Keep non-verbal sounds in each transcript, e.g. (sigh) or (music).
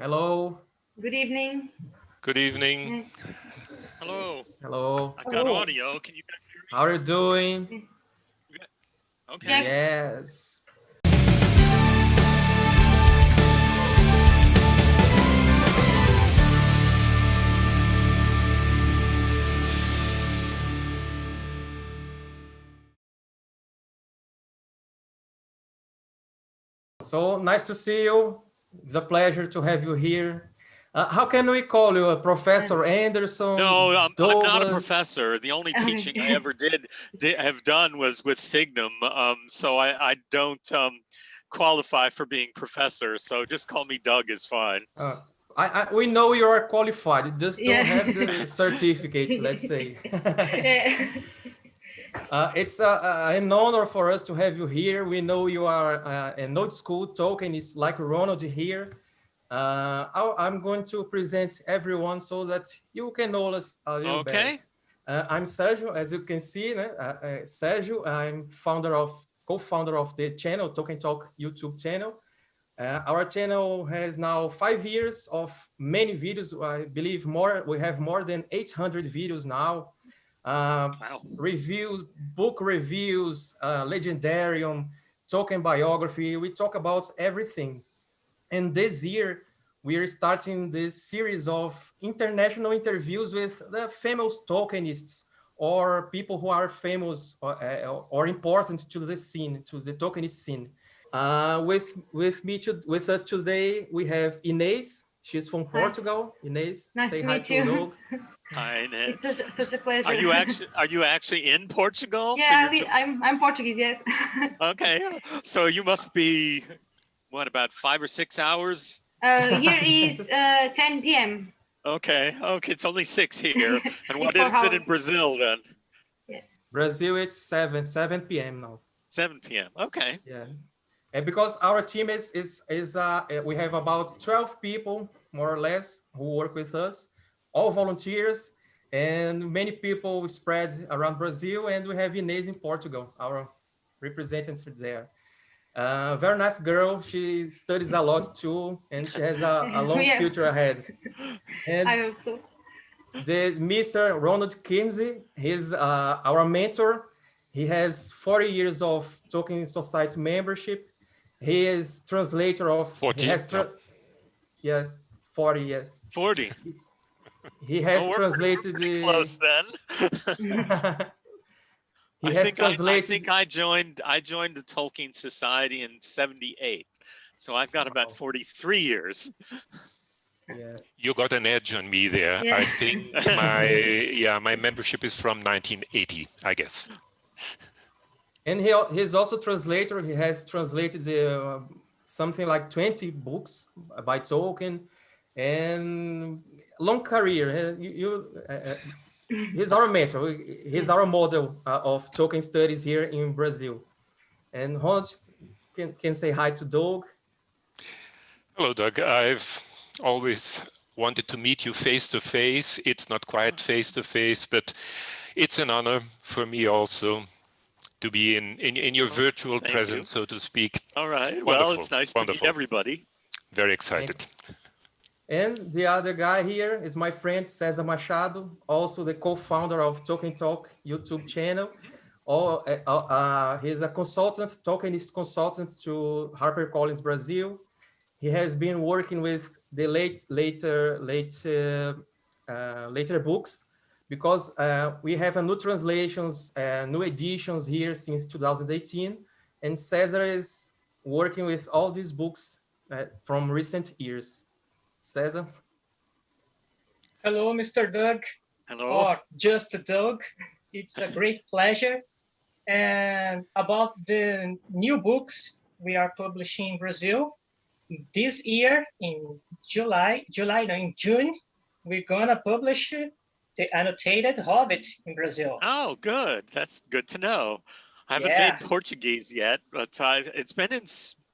Hello. Good evening. Good evening. Hello. Hello. I've got audio. Can you guys hear me? How are you doing? Okay. Yes. So nice to see you. It's a pleasure to have you here. Uh, how can we call you, uh, Professor Anderson? No, I'm, I'm not a professor. The only teaching I ever did, did have done was with Signum. Um, so I, I don't um, qualify for being professor. So just call me Doug is fine. Uh, I, I, we know you are qualified. You just don't Yeah. have the (laughs) certificate, let's say. (laughs) (laughs) Uh, it's uh, uh, an honor for us to have you here. We know you are uh, an old school Tolkienist like Ronald here. Uh, I'm going to present everyone so that you can know us a little better. Okay. Uh, I'm Sergio, as you can see, uh, uh, Sergio, I'm founder of, co-founder of the channel, Tolkien Talk YouTube channel. Uh, our channel has now five years of many videos. I believe more, we have more than 800 videos now. Uh, Wow. reviews, book reviews, uh, legendarium, Tolkien biography. We talk about everything. And this year, we are starting this series of international interviews with the famous Tolkienists or people who are famous or, uh, or important to the scene, to the Tolkienist scene. Uh, with with me to, with us today, we have Inês. She's from Hi. Portugal. Inês, Nice say to hi meet to you. (laughs) Doug. Hi, It's such, such a pleasure. Are you actually are you actually in Portugal? Yeah, you're I- I'm I'm Portuguese. Yes. (laughs) okay. So you must be what about five or six hours? uh, here (laughs) is uh, 10 p.m. Okay. Okay. It's only six here. (laughs) And what is four it in. Brazil then? Brazil, it's 7, 7 p.m. now. 7 p.m. Okay. Yeah. And because our team is, is, is uh, uh, we have about 12 people, more or less, who work with us, all volunteers, and many people spread around Brazil, and we have Inês in Portugal, our representative there. Uh, very nice girl. She studies a lot too, and she has a, a long (laughs) Yeah. future ahead. And I hope so. the Mr. Ronald Kyrmse, he's uh, our mentor. He has 40 years of Tolkien Society membership. He is translator of. he 40, tra- Yes, 40 yes. 40. He has Oh, we're pretty- we're translated pretty close then. (laughs) he I has think I, I think I joined I joined the Tolkien Society in 78. So I've got about 43 years. yeah. You got an edge on me there. Yeah. I think (laughs) my yeah my membership is from 1980, I guess. And he, al- he's also translator. He has translated uh, something like 20 books by Tolkien and long career. Uh, You, you, uh, uh, he's our mentor. He's our model uh, of Tolkien studies here in Brazil. And Ronald can, can say hi to Doug. Hello, Doug. I've always wanted to meet you face to face. It's not quite face to face, but it's an honor for me also to be in in, in your virtual thank you. presence, so to speak. All right. Well, it's nice to meet everybody. Very excited. And the other guy here is my friend Cesar Machado, also the co-founder of Tolkien Talk YouTube channel. Oh, uh, uh, he's a consultant, Tolkienist consultant to HarperCollins Brazil. He has been working with the late, later, late, uh, uh, later books because uh, we have a new translations, new editions here since 2018, and Cesar is working with all these books from recent years. Cesar. Hello, Mr. Doug, Hello. or just Doug. It's a great pleasure. And about the new books we are publishing in Brazil, this year in July, July, no, in June, we're gonna publish the annotated Hobbit in Brazil. Oh, good. That's good to know. I haven't Yeah. been Portuguese yet, but I, it's been in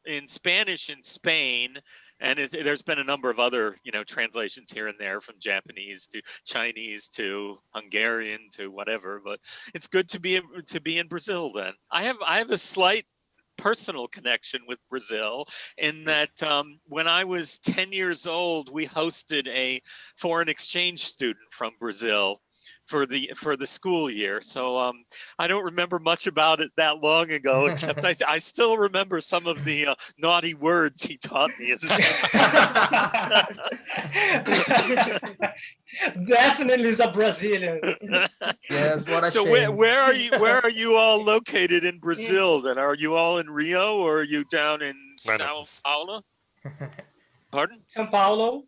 in Spanish in Spain, and it, there's been a number of other you know translations here and there from Japanese to Chinese to Hungarian to whatever. But it's good to be in- to be in Brazil. Then I have I have a slight personal connection with Brazil in that um, when I was 10 years old, we hosted a foreign exchange student from Brazil for the for the school year. So um, I don't remember much about it that long ago, except I, (laughs) I still remember some of the uh, naughty words he taught me as a (laughs) (laughs) Definitely is a Brazilian. Yes, what a so shame. where, where are you where are you all located in Brazil then? Are you all in Rio or are you down in None Sao. Paulo? Pardon? São Paulo.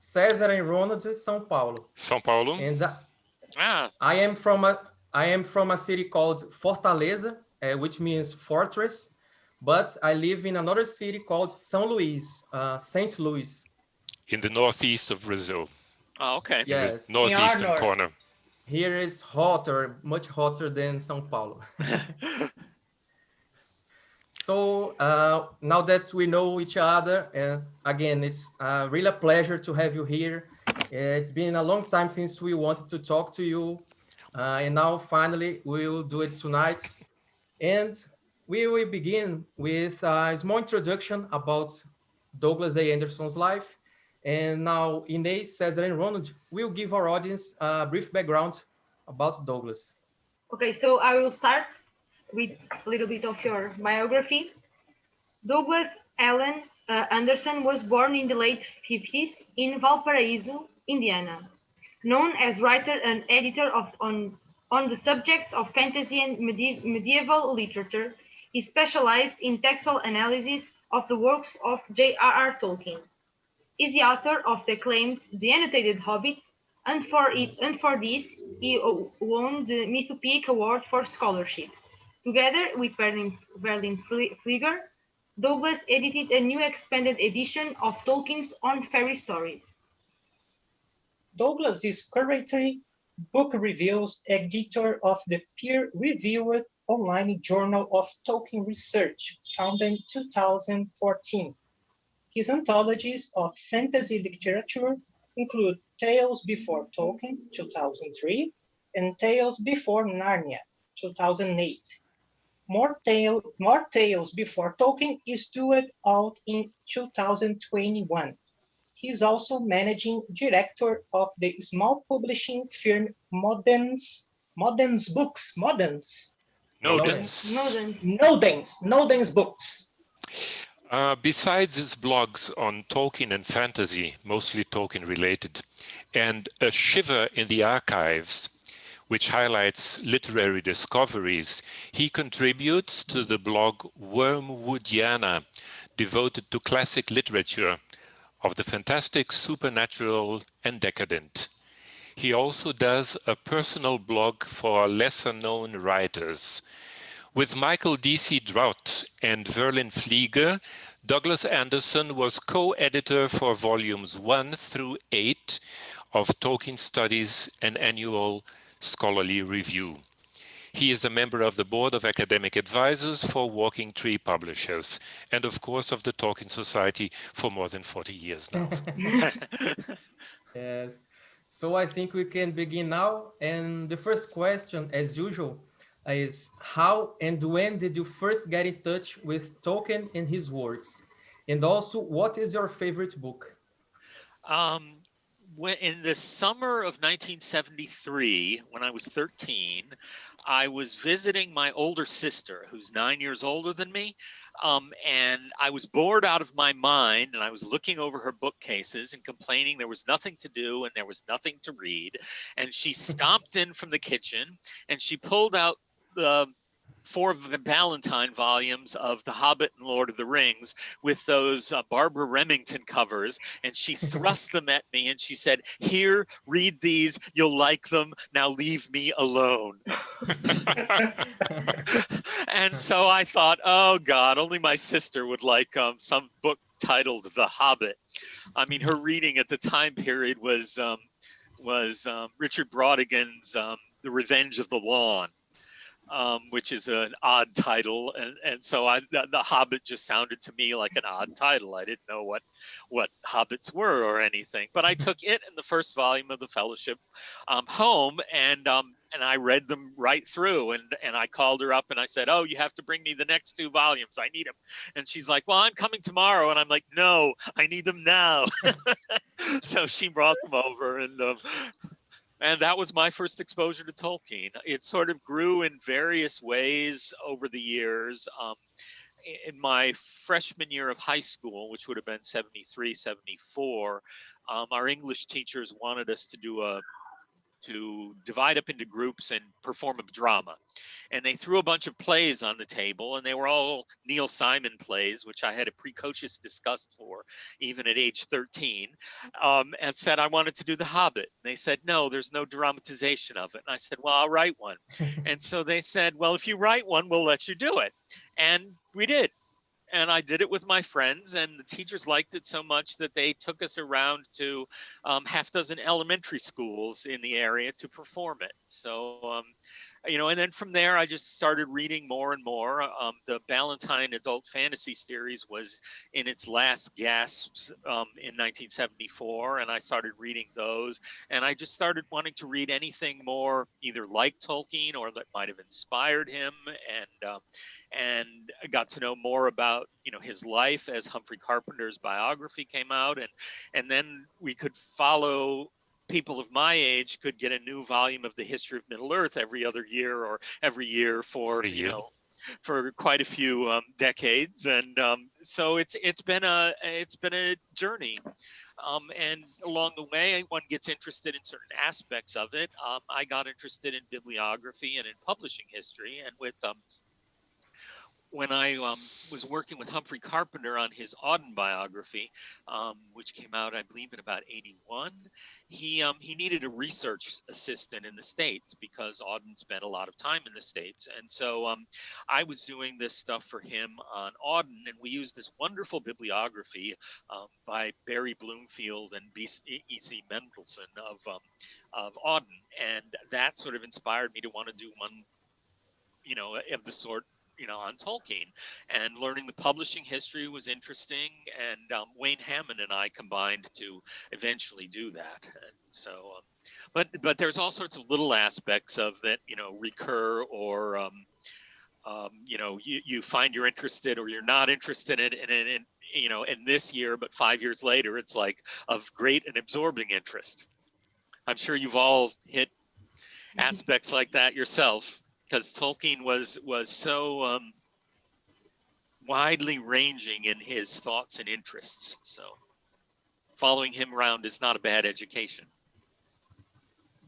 Cesar and Ronald, São Paulo. São Paulo. And uh, Ah, I am from a I am from a city called Fortaleza, uh, which means fortress, but I live in another city called São Luís, uh, Saint Louis. in the northeast of Brazil, oh, okay. in the Yes, northeastern north. corner. here is hotter, much hotter than São Paulo. (laughs) So uh, now that we know each other, uh, again, it's uh, really a pleasure to have you here. It's been a long time since we wanted to talk to you. Uh, and now finally we will do it tonight. And we will begin with a small introduction about Douglas A. Anderson's life. And now Inês, Cesar, and Ronald will give our audience a brief background about Douglas. Okay, so I will start with a little bit of your biography. Douglas Allen uh, Anderson was born in the late 50s in Valparaiso, Indiana. Known as writer and editor of on, on the subjects of fantasy and medi- medieval literature, he specialized in textual analysis of the works of J.R.R. Tolkien. Is the author of the acclaimed The Annotated Hobbit, and for it and for this he won the Mythopoeic Award for Scholarship. Together with Berlin, Verlyn Flieger, Douglas edited a new expanded edition of Tolkien's On Fairy Stories. Douglas is currently book reviews editor of the peer-reviewed online Journal of Tolkien Research, founded in 2014. His anthologies of fantasy literature include Tales Before Tolkien, 2003, and Tales Before Narnia, 2008. More, tale, more Tales Before Tolkien is due out in 2021. He's also managing director of the small publishing firm Modens, Modens Books, Modens, Nodens. Northern Nodens, Nodens Books. Uh, besides his blogs on Tolkien and fantasy, mostly Tolkien related, and A Shiver in the Archives, which highlights literary discoveries, he contributes to the blog Wormwoodiana, devoted to classic literature of the fantastic, supernatural, and decadent. He also does a personal blog for lesser known writers. With Michael D.C. Drout and Verlyn Flieger, Douglas Anderson was co-editor for volumes one through eight of Tolkien Studies, an annual scholarly review. He is a member of the board of academic advisors for Walking Tree Publishers, and of course of the Tolkien Society for more than 40 years now. (laughs) (laughs) Yes. So I think we can begin now. And the first question, as usual, is how and when did you first get in touch with Tolkien and his works? And also, what is your favorite book? Um, when, in the summer of 1973, when I was 13, I was visiting my older sister, who's nine years older than me. Um, and I was bored out of my mind, and I was looking over her bookcases and complaining there was nothing to do and there was nothing to read. And she (laughs) stomped in from the kitchen and she pulled out the four of the Ballantine volumes of The Hobbit and Lord of the Rings with those uh, Barbara Remington covers, and she (laughs) thrust them at me and she said, Here, read these, you'll like them, now leave me alone. (laughs) and so I thought, oh God, only my sister would like um, some book titled The Hobbit. I mean, her reading at the time period was um, was um, Richard Brautigan's um, The Revenge of the Lawn um, which is an odd title, and and so I the, the Hobbit just sounded to me like an odd title. I didn't know what what hobbits were or anything, but I took it and the first volume of the Fellowship um, home, and um, and I read them right through and and I called her up and I said, "Oh, you have to bring me the next two volumes. I need them." And she's like, "Well, I'm coming tomorrow." And I'm like, "No, I need them now." (laughs) so she brought them over and um, and that was my first exposure to Tolkien. It sort of grew in various ways over the years. Um, in my freshman year of high school, which would have been 73, 74, um, our English teachers wanted us to do a to divide up into groups and perform a drama. And they threw a bunch of plays on the table, and they were all Neil Simon plays, which I had a precocious disgust for, even at age 13, um, and said I wanted to do The Hobbit. And they said, no, there's no dramatization of it. And I said, well, I'll write one. (laughs) and so they said, well, if you write one, we'll let you do it. And we did and I did it with my friends, and the teachers liked it so much that they took us around to um, half dozen elementary schools in the area to perform it. So, um, you know, and then from there, I just started reading more and more. Um, the Ballantine Adult Fantasy series was in its last gasps um, in 1974, and I started reading those. And I just started wanting to read anything more, either like Tolkien or that might have inspired him. And um, and got to know more about you know his life as Humphrey Carpenter's biography came out and and then we could follow people of my age could get a new volume of the history of Middle Earth every other year or every year for you know for quite a few um, decades and um, so it's it's been a it's been a journey. Um, and along the way one gets interested in certain aspects of it. Um, I got interested in bibliography and in publishing history and with um, when I um, was working with Humphrey Carpenter on his Auden biography, um, which came out, I believe, in about '81, he um, he needed a research assistant in the states because Auden spent a lot of time in the states, and so um, I was doing this stuff for him on Auden, and we used this wonderful bibliography um, by Barry Bloomfield and E.C. Mendelson of um, of Auden, and that sort of inspired me to want to do one, you know, of the sort you know, on Tolkien. And learning the publishing history was interesting. And um, Wayne Hammond and I combined to eventually do that. And so, um, but but there's all sorts of little aspects of that, you know, recur or. Um, um, you know, you, you find you're interested or you're not interested in it, and, and, and you know, in this year, but five years later, it's like of great and absorbing interest. I'm sure you've all hit aspects like that yourself because Tolkien was was so um, widely ranging in his thoughts and interests. So following him around is not a bad education.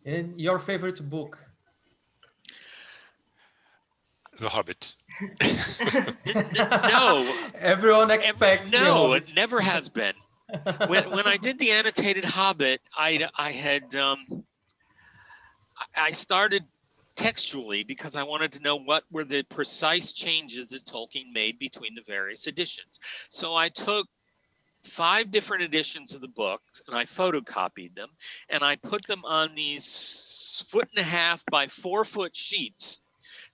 And your favorite book? The Hobbit. no. (laughs) Everyone expects. No, it never has been. when when I did the annotated Hobbit, I I had um, I started textually because I wanted to know what were the precise changes that Tolkien made between the various editions. So I took five different editions of the books and I photocopied them and I put them on these foot and a half by four foot sheets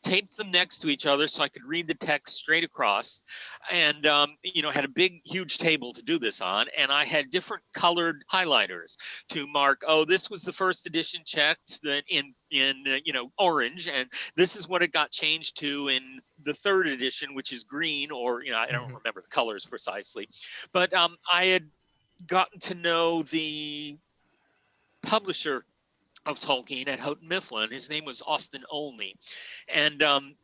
taped them next to each other so I could read the text straight across and um, you know had a big huge table to do this on and I had different colored highlighters to mark oh this was the first edition checks that in in uh, you know orange and this is what it got changed to in the third edition which is green or you know I don't mm -hmm. remember the colors precisely but um, I had gotten to know the publisher of Tolkien at Houghton Mifflin. His name was Austin Olney. And um,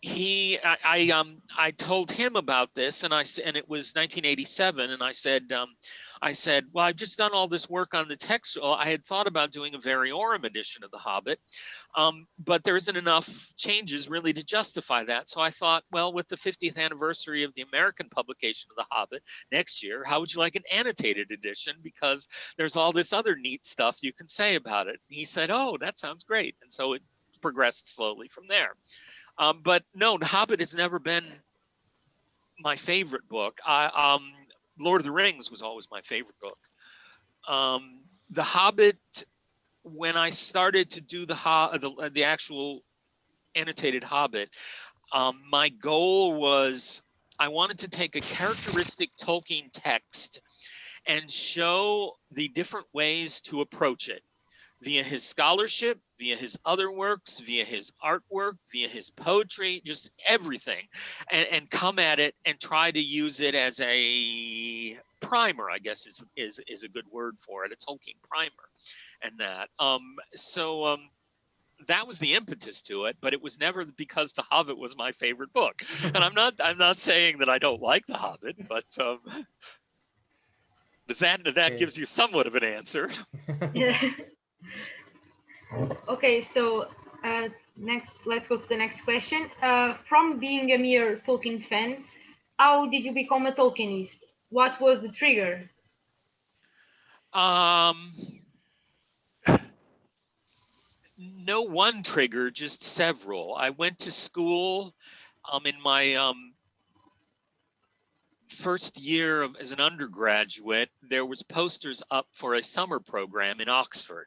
he, I, I, um, I told him about this and I, and it was 1987. And I said, um, I said, well, I've just done all this work on the text. I had thought about doing a variorum edition of The Hobbit, um, but there isn't enough changes really to justify that. So I thought, well, with the 50th anniversary of the American publication of The Hobbit next year, how would you like an annotated edition? Because there's all this other neat stuff you can say about it. He said, oh, that sounds great. And so it progressed slowly from there. Um, but no, The Hobbit has never been my favorite book. I, um, Lord of the Rings was always my favorite book. Um, the Hobbit, when I started to do the the, the actual annotated Hobbit, um, my goal was I wanted to take a characteristic Tolkien text and show the different ways to approach it via his scholarship, via his other works, via his artwork, via his poetry, just everything, and, and come at it and try to use it as a primer, I guess is, is, is a good word for it, a Tolkien primer and that. Um, so um, that was the impetus to it, but it was never because The Hobbit was my favorite book. (laughs) and I'm not I'm not saying that I don't like The Hobbit, but um, does that that gives you somewhat of an answer? Yeah. (laughs) (laughs) okay, so uh, next, let's go to the next question. Uh, from being a mere Tolkien fan, how did you become a Tolkienist? What was the trigger? Um, (laughs) no one trigger, just several. I went to school um, in my um, first year of, as an undergraduate. There was posters up for a summer program in Oxford.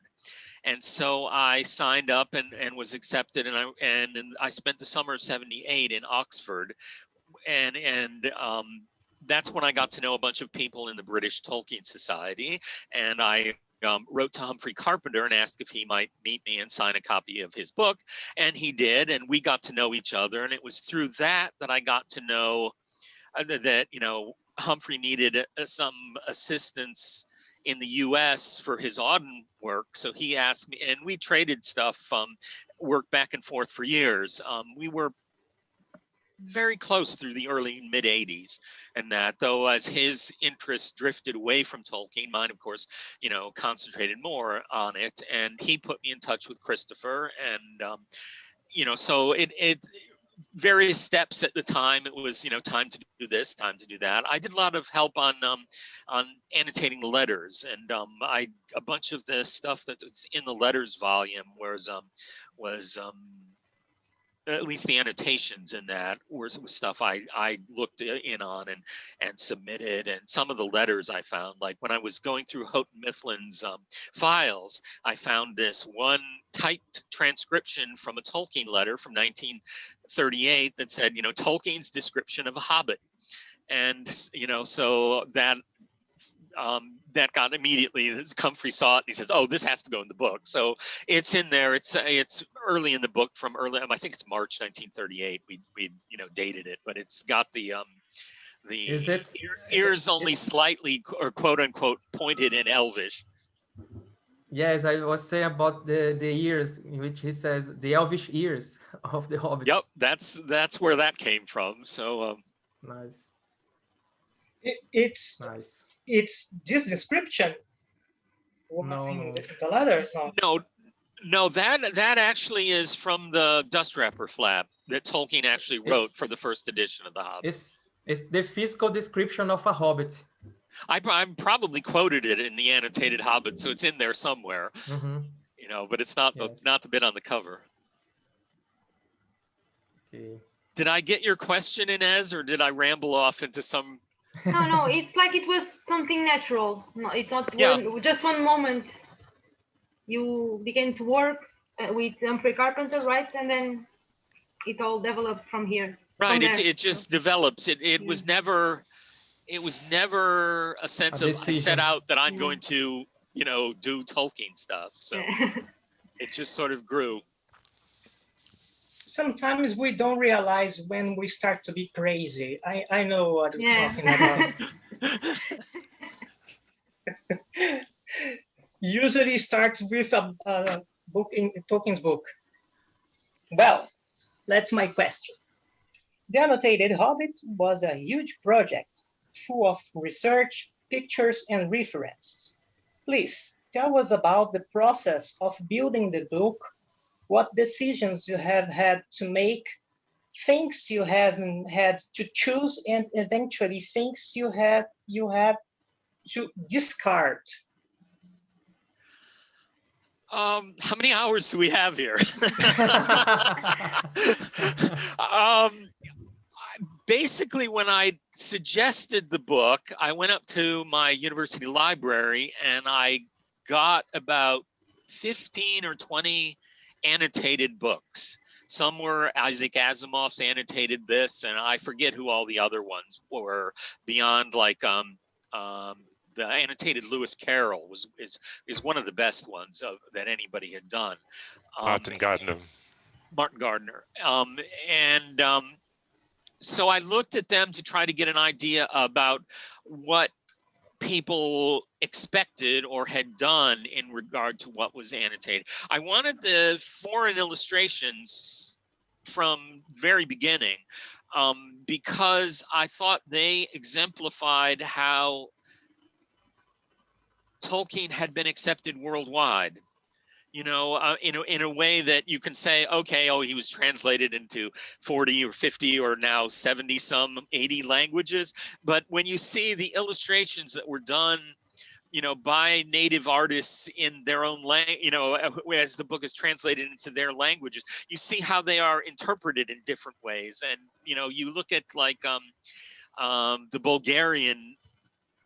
And so I signed up and, and was accepted and I and, and I spent the summer of 78 in Oxford and and um, that's when I got to know a bunch of people in the British Tolkien Society and I um, wrote to Humphrey Carpenter and asked if he might meet me and sign a copy of his book. And he did, and we got to know each other. And it was through that that I got to know uh, that- you know, Humphrey needed uh, some assistance in the US for his Auden work. So he asked me, and we traded stuff, um, work back and forth for years. Um, we were very close through the early mid 80s and that though as his interests drifted away from Tolkien, mine of course, you know, concentrated more on it. And he put me in touch with Christopher and, um, you know, so it, it, various steps at the time, it was, you know, time to do this, time to do that. I did a lot of help on, um, on annotating letters and, um, I, a bunch of the stuff that's in the letters volume was, um, was, um, at least the annotations in that was, stuff I, I looked in on and, and submitted and some of the letters I found, like when I was going through Houghton Mifflin's um, files, I found this one typed transcription from a Tolkien letter from 1938 that said, you know, Tolkien's description of a hobbit. And, you know, so that um, that got immediately, this Humphrey saw it and he says, oh, this has to go in the book. So it's in there. It's uh, it's early in the book from early. um, I think it's March 1938. We we you know dated it, but it's got the um the Is it- ears only slightly or quote unquote pointed in Elvish. Yes, I was saying about the the ears, in which he says the elvish ears (laughs) of the hobbits. Yep, that's that's where that came from. So um, Nice, It, it's nice. It's this description. No. The, the letter. No. no, no, that that actually is from the dust wrapper flap that Tolkien actually wrote for the first edition of the Hobbit. It's it's the physical description of a hobbit. I, pro- I probably quoted it in the annotated Hobbit, so it's in there somewhere. Mhm. you know, but it's not the Yes. not the bit on the cover. Okay. Did I get your question, Inês, or did I ramble off into some? No, no, it's like it was something natural. No, it's not Yeah. one, just one moment. You began to work uh, with Humphrey Carpenter, right? And then it all developed from here. Right, it, there. it just develops. It it was never, it was never a sense of I set out that I'm Yeah. going to, you know, do Tolkien stuff. So (laughs) it just sort of grew. Sometimes we don't realize when we start to be crazy. I, I know what you're talking about. (laughs) Usually starts with a, a book in Tolkien's book. Well, that's my question. The Annotated Hobbit was a huge project full of research, pictures, and references. Please tell us about the process of building the book, what decisions you have had to make, things you haven't had to choose, and eventually things you have you had to discard. Um, how many hours do we have here? (laughs) (laughs) um, basically, when I suggested the book, I went up to my university library and I got about 15 or 20 annotated books. Some were Isaac Asimov's annotated this, and I forget who all the other ones were beyond like um, um, the annotated Lewis Carroll was is is one of the best ones of that anybody had done. Um, Martin Gardner. Martin Gardner. Um, and um, so I looked at them to try to get an idea about what people expected or had done in regard to what was annotated. I wanted the foreign illustrations from very beginning um, because I thought they exemplified how Tolkien had been accepted worldwide you know, uh, in, a, in a way that you can say, okay, oh, he was translated into 40 or 50 or now 70 some 80 languages. But when you see the illustrations that were done, you know, by native artists in their own language, you know, uh, as the book is translated into their languages, you see how they are interpreted in different ways. And, you know, you look at like um, um, the Bulgarian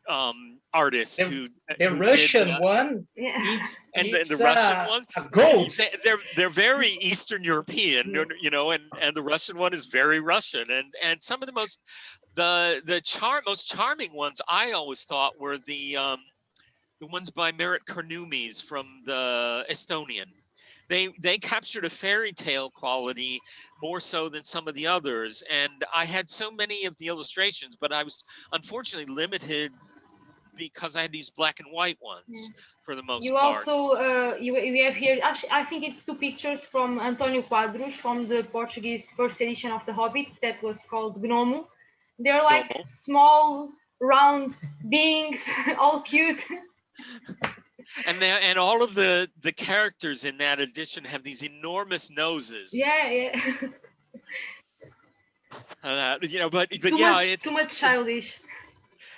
um artists the, who the who Russian did, uh, one Yeah. it's, (laughs) and the, it's, the Russian uh, one a gold they, they're they're very Eastern European, you know, and and the Russian one is very Russian, and and some of the most the the char most charming ones I always thought were the um the ones by Merit Karnumis from the Estonian. They they captured a fairy tale quality more so than some of the others, and I had so many of the illustrations, but I was unfortunately limited because I had these black and white ones for the most part. You part. also, uh, you, we have here, actually, I think it's two pictures from Antonio Quadros from the Portuguese first edition of The Hobbit that was called Gnomo. They're like Gnomo. small, round beings, (laughs) all cute. and they, and all of the the characters in that edition have these enormous noses. yeah, yeah. (laughs) Uh, you know, but but too yeah, much, it's too much childish.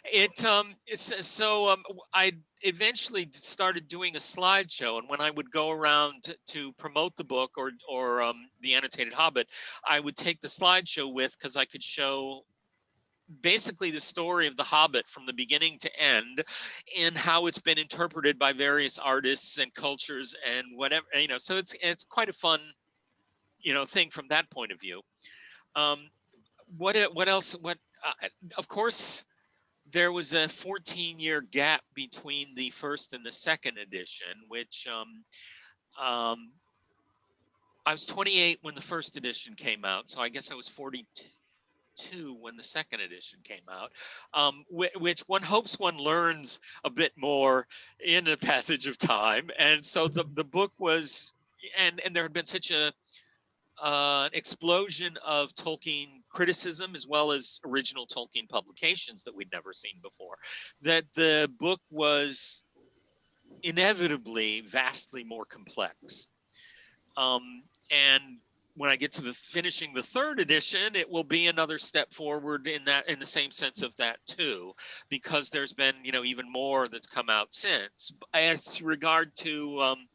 It um it's so um I eventually started doing a slideshow and when I would go around to, to promote the book or or um the annotated Hobbit, I would take the slideshow with because I could show basically the story of the Hobbit from the beginning to end and how it's been interpreted by various artists and cultures and whatever you know so it's it's quite a fun you know thing from that point of view. Um what e- what else what uh, of course there was a 14 year gap between the first and the second edition which um um I was 28 when the first edition came out so I guess I was 42 two when the second edition came out, um, whi- which one hopes one learns a bit more in the (laughs) passage of time. And so the, the book was, and, and there had been such a, uh, an explosion of Tolkien criticism as well as original Tolkien publications that we'd never seen before, that the book was inevitably vastly more complex. Um, and when I get to the finishing the third edition, it will be another step forward in that in the same sense of that too, because there's been you know even more that's come out since. As regard to um,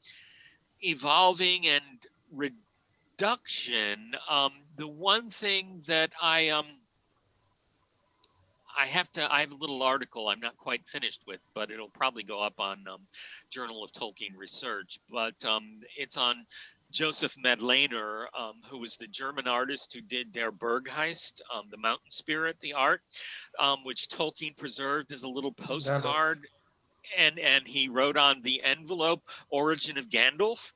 evolving and reduction, um, the one thing that I um I have to I have a little article I'm not quite finished with, but it'll probably go up on um, Journal of Tolkien Research, but um, it's on Josef Madlener, um, who was the German artist who did Der Berggeist, um, the mountain spirit, the art, um, which Tolkien preserved as a little postcard. And, and he wrote on the envelope, origin of Gandalf.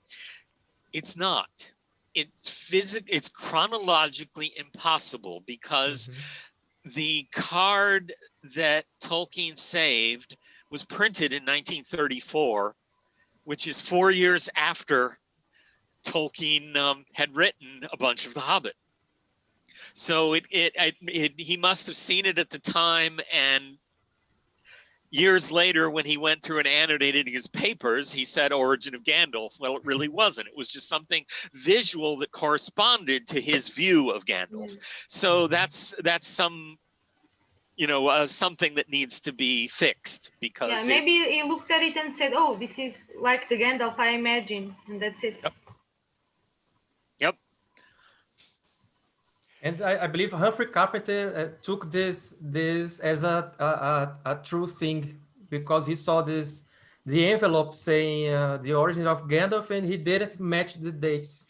It's not. It's physic. It's chronologically impossible because Mhm. the card that Tolkien saved was printed in 1934, which is four years after Tolkien um, had written a bunch of The Hobbit. So it, it, it, it, he must have seen it at the time and years later when he went through and annotated his papers, he said origin of Gandalf. Well, it really wasn't. It was just something visual that corresponded to his view of Gandalf. So that's, that's some, you know, uh, something that needs to be fixed because Yeah, maybe he looked at it and said, "Oh, this is like the Gandalf I imagine," and that's it. Yep. And I, I believe Humphrey Carpenter uh, took this this as a, a, a, a true thing because he saw this the envelope saying uh, the origin of Gandalf and he didn't match the dates.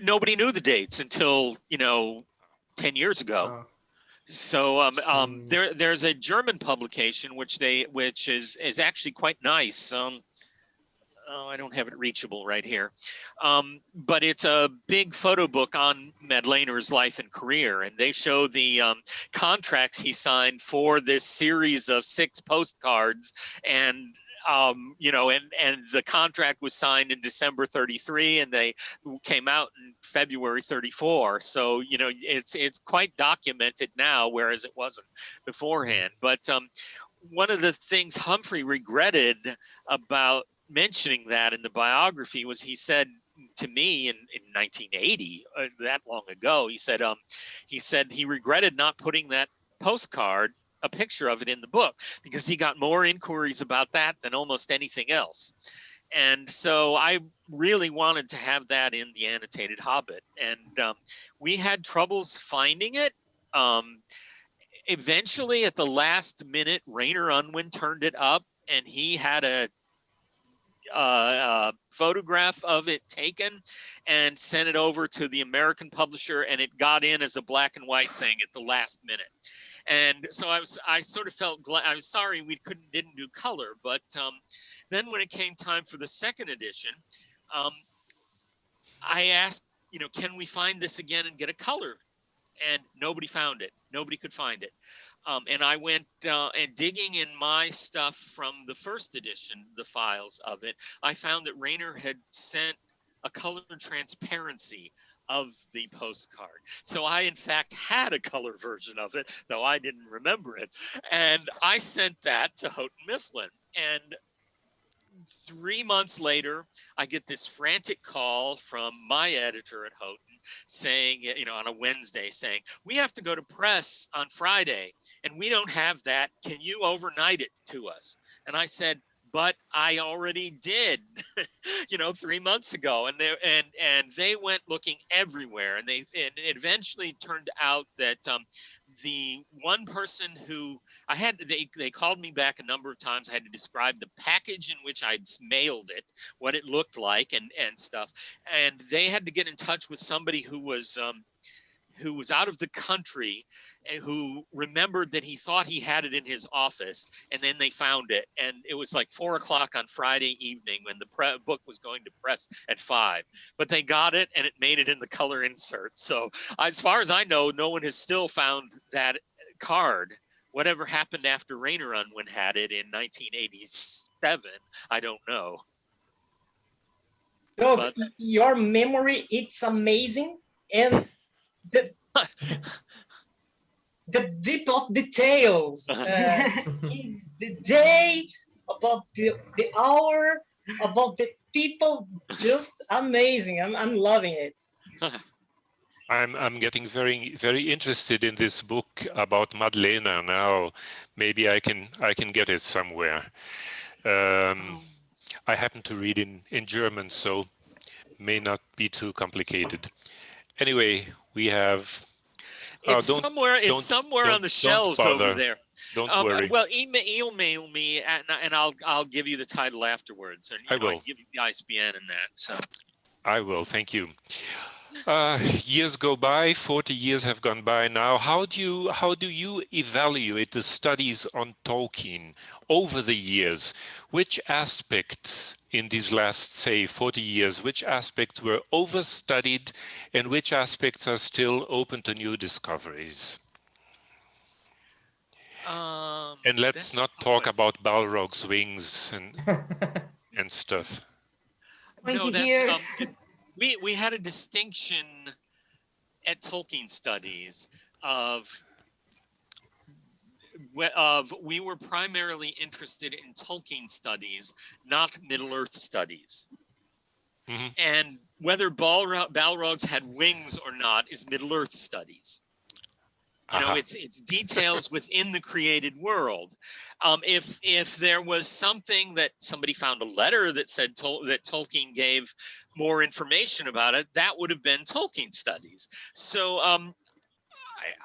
nobody knew the dates until you know 10 years ago Uh, So um, um, there there's a German publication which they which is is actually quite nice. Um, oh, I don't have it reachable right here, um, but it's a big photo book on Madlener's life and career, and they show the um, contracts he signed for this series of six postcards and um, you know, and and the contract was signed in December 33, and they came out in February 34. So you know, it's it's quite documented now, whereas it wasn't beforehand. But um, one of the things Humphrey regretted about mentioning that in the biography was he said to me in, in 1980, uh, that long ago, he said um, he said he regretted not putting that postcard a picture of it in the book because he got more inquiries about that than almost anything else. And so I really wanted to have that in the annotated Hobbit. And um, we had troubles finding it. Um, eventually, at the last minute, Rayner Unwin turned it up and he had a, a, a photograph of it taken and sent it over to the American publisher, and it got in as a black and white thing at the last minute. And so I was I sort of felt glad I was sorry we couldn't didn't do color but um, then when it came time for the second edition um, I asked you know can we find this again and get a color? And nobody found it. Nobody could find it um, and I went uh, and digging in my stuff from the first edition the files of it I found that Rayner had sent a color transparency of the postcard. So I, in fact, had a color version of it, though I didn't remember it. And I sent that to Houghton Mifflin. And three months later, I get this frantic call from my editor at Houghton saying, you know, on a Wednesday saying, we have to go to press on Friday and we don't have that. Can you overnight it to us? And I said, but I already did, (laughs) you know, three months ago, and they and and they went looking everywhere, and they and it eventually turned out that um, the one person who I had they they called me back a number of times. I had to describe the package in which I'd mailed it, what it looked like, and and stuff, and they had to get in touch with somebody who was. Um, who was out of the country and who remembered that he thought he had it in his office and then they found it. And it was like four o'clock on friday evening when the book was going to press at five. But they got it and it made it in the color insert. So as far as i know no one has still found that card. Whatever happened after Rayner Unwin had it in 1987 i don't know. Doug, your memory it's amazing. And the the deep of details uh, (laughs) the day about the the hour about the people just amazing i'm, I'm loving it (laughs) I'm I'm getting very very interested in this book about Madlener now. Maybe I can I can get it somewhere. Um, I happen to read in in German, so may not be too complicated. Anyway, we have. Oh, it's somewhere. It's somewhere on the shelves over there. Don't um, worry. Well, email, email me, and, and I'll I'll give you the title afterwards, and I know, will. I'll give you the ISBN and that. So I will. Thank you. Uh, years go by, 40 years have gone by now. How do you how do you evaluate the studies on Tolkien over the years? Which aspects in these last, say, 40 years, which aspects were overstudied and which aspects are still open to new discoveries? um, And let's not talk question. about Balrog's wings and, (laughs) and stuff. Twenty no, that's years. um, it- we we had a distinction at Tolkien studies of we- of we were primarily interested in Tolkien studies, not Middle Earth studies. Mhm. And whether Balro- Balrogs had wings or not is Middle Earth studies. You know, Aha. it's it's details within the created world. Um, if if there was something that somebody found a letter that said Tol- that Tolkien gave more information about it, that would have been Tolkien studies. So um,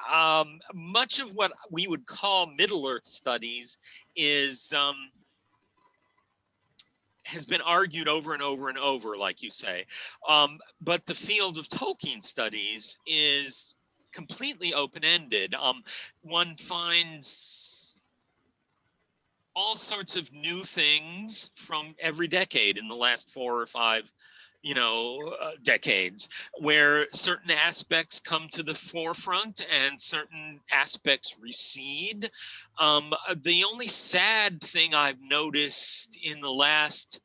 I- um, much of what we would call Middle Earth studies is um, has been argued over and over and over, like you say. Um, but the field of Tolkien studies is completely open-ended. Um, one finds all sorts of new things from every decade in the last four or five you know, uh, decades, where certain aspects come to the forefront and certain aspects recede. Um, the only sad thing I've noticed in the last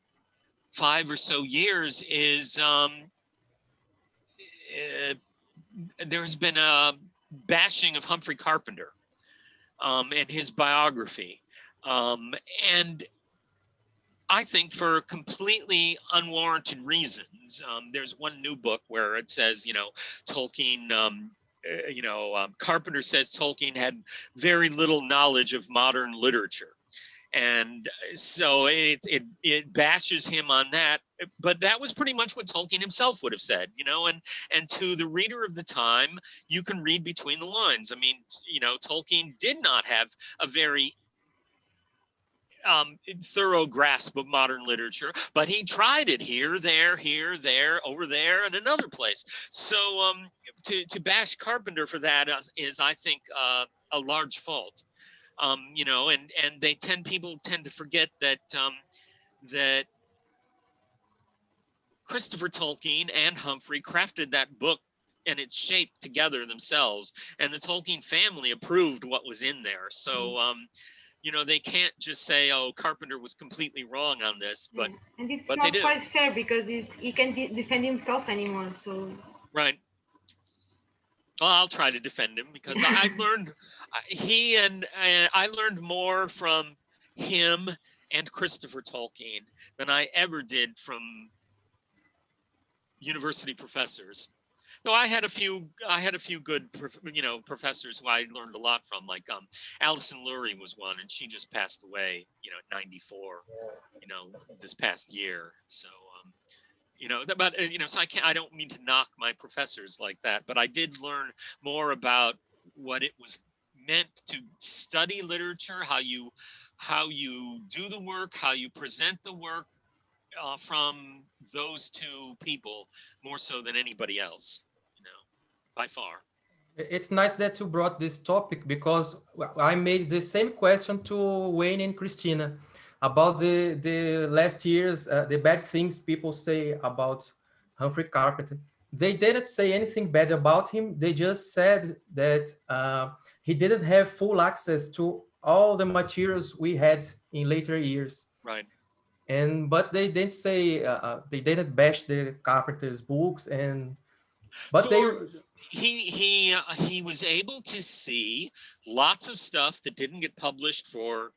five or so years is um, uh, there's been a bashing of Humphrey Carpenter um, and his biography. Um, and I think for completely unwarranted reasons. Um, there's one new book where it says, you know, Tolkien, um, uh, you know, um, Carpenter says Tolkien had very little knowledge of modern literature. And so it, it, it bashes him on that, but that was pretty much what Tolkien himself would have said, you know, and, and to the reader of the time, you can read between the lines. I mean, you know, Tolkien did not have a very um, thorough grasp of modern literature, but he tried it here, there, here, there, over there, and another place. So um, to, to bash Carpenter for that is, is I think, uh, a large fault. Um, you know, and and they tend people tend to forget that um, that Christopher Tolkien and Humphrey crafted that book and its shape together themselves, and the Tolkien family approved what was in there. So. Mm. Um, you know, they can't just say, "Oh, Carpenter was completely wrong on this," but mm, and it's but not quite fair because he's, he can't defend himself anymore. So right. Well, I'll try to defend him because I learned he and, and I learned more from him and Christopher Tolkien than I ever did from university professors. No, I had a few. I had a few good, you know, professors who I learned a lot from. Like um, Alison Lurie was one, and she just passed away. You know, at 94. You know, this past year. So, um, you know, but uh, you know, so I can't. I don't mean to knock my professors like that, but I did learn more about what it was meant to study literature, how you how you do the work, how you present the work uh, from those two people more so than anybody else by far. It's nice that you brought this topic because I made the same question to Wayne and Christina about the, the last years, uh, the bad things people say about Humphrey Carpenter. They didn't say anything bad about him. They just said that uh, he didn't have full access to all the materials we had in later years. Right. And but they didn't say uh, uh they didn't bash the Carpenter's books and but so, they he he uh, he was able to see lots of stuff that didn't get published for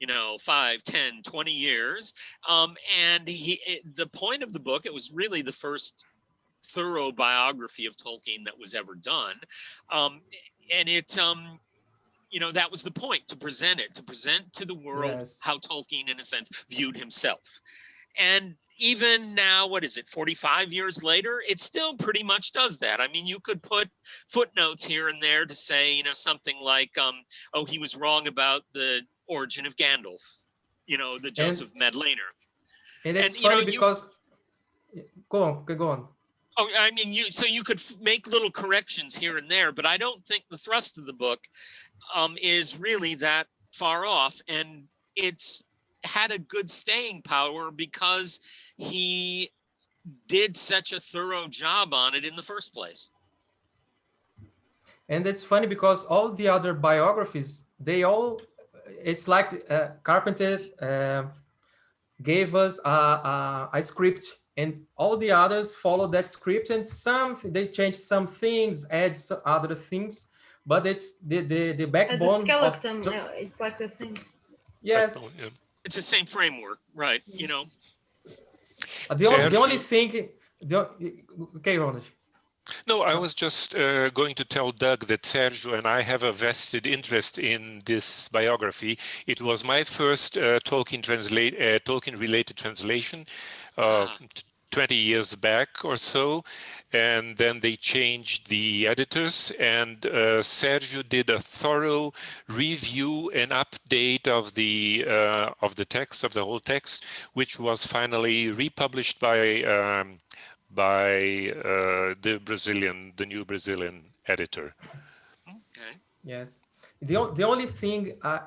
you know 5 10 20 years. Um and he it, the point of the book it was really the first thorough biography of tolkien that was ever done. Um and it um you know that was the point to present it to present to the world yes. how tolkien in a sense viewed himself. And even now, what is it, 45 years later, it still pretty much does that. I mean, you could put footnotes here and there to say, you know, something like, um, oh, he was wrong about the origin of Gandalf, you know, the Josef and, Madlener. And it's and, funny you know, because, you, go on, go on. Oh, I mean, you so you could make little corrections here and there, but I don't think the thrust of the book um, is really that far off. And it's had a good staying power because he did such a thorough job on it in the first place. And it's funny because all the other biographies, they all, it's like uh, Carpenter uh, gave us a, a, a, script and all the others follow that script and some, they change some things, add some other things, but it's the, the, the backbone. The skeleton, of, it's like the same. Yes. It's the same framework, right? You know, uh, the, only, the only thing, the, okay, Ronald. No, I was just uh, going to tell Doug that Sergio and I have a vested interest in this biography. It was my first uh, Tolkien translate uh, Tolkien related translation. Uh, ah. 20 years back or so and then they changed the editors and uh, Sergio did a thorough review and update of the uh, of the text of the whole text which was finally republished by um, by uh, the Brazilian the new Brazilian editor. Okay. Yes. The, the only thing I,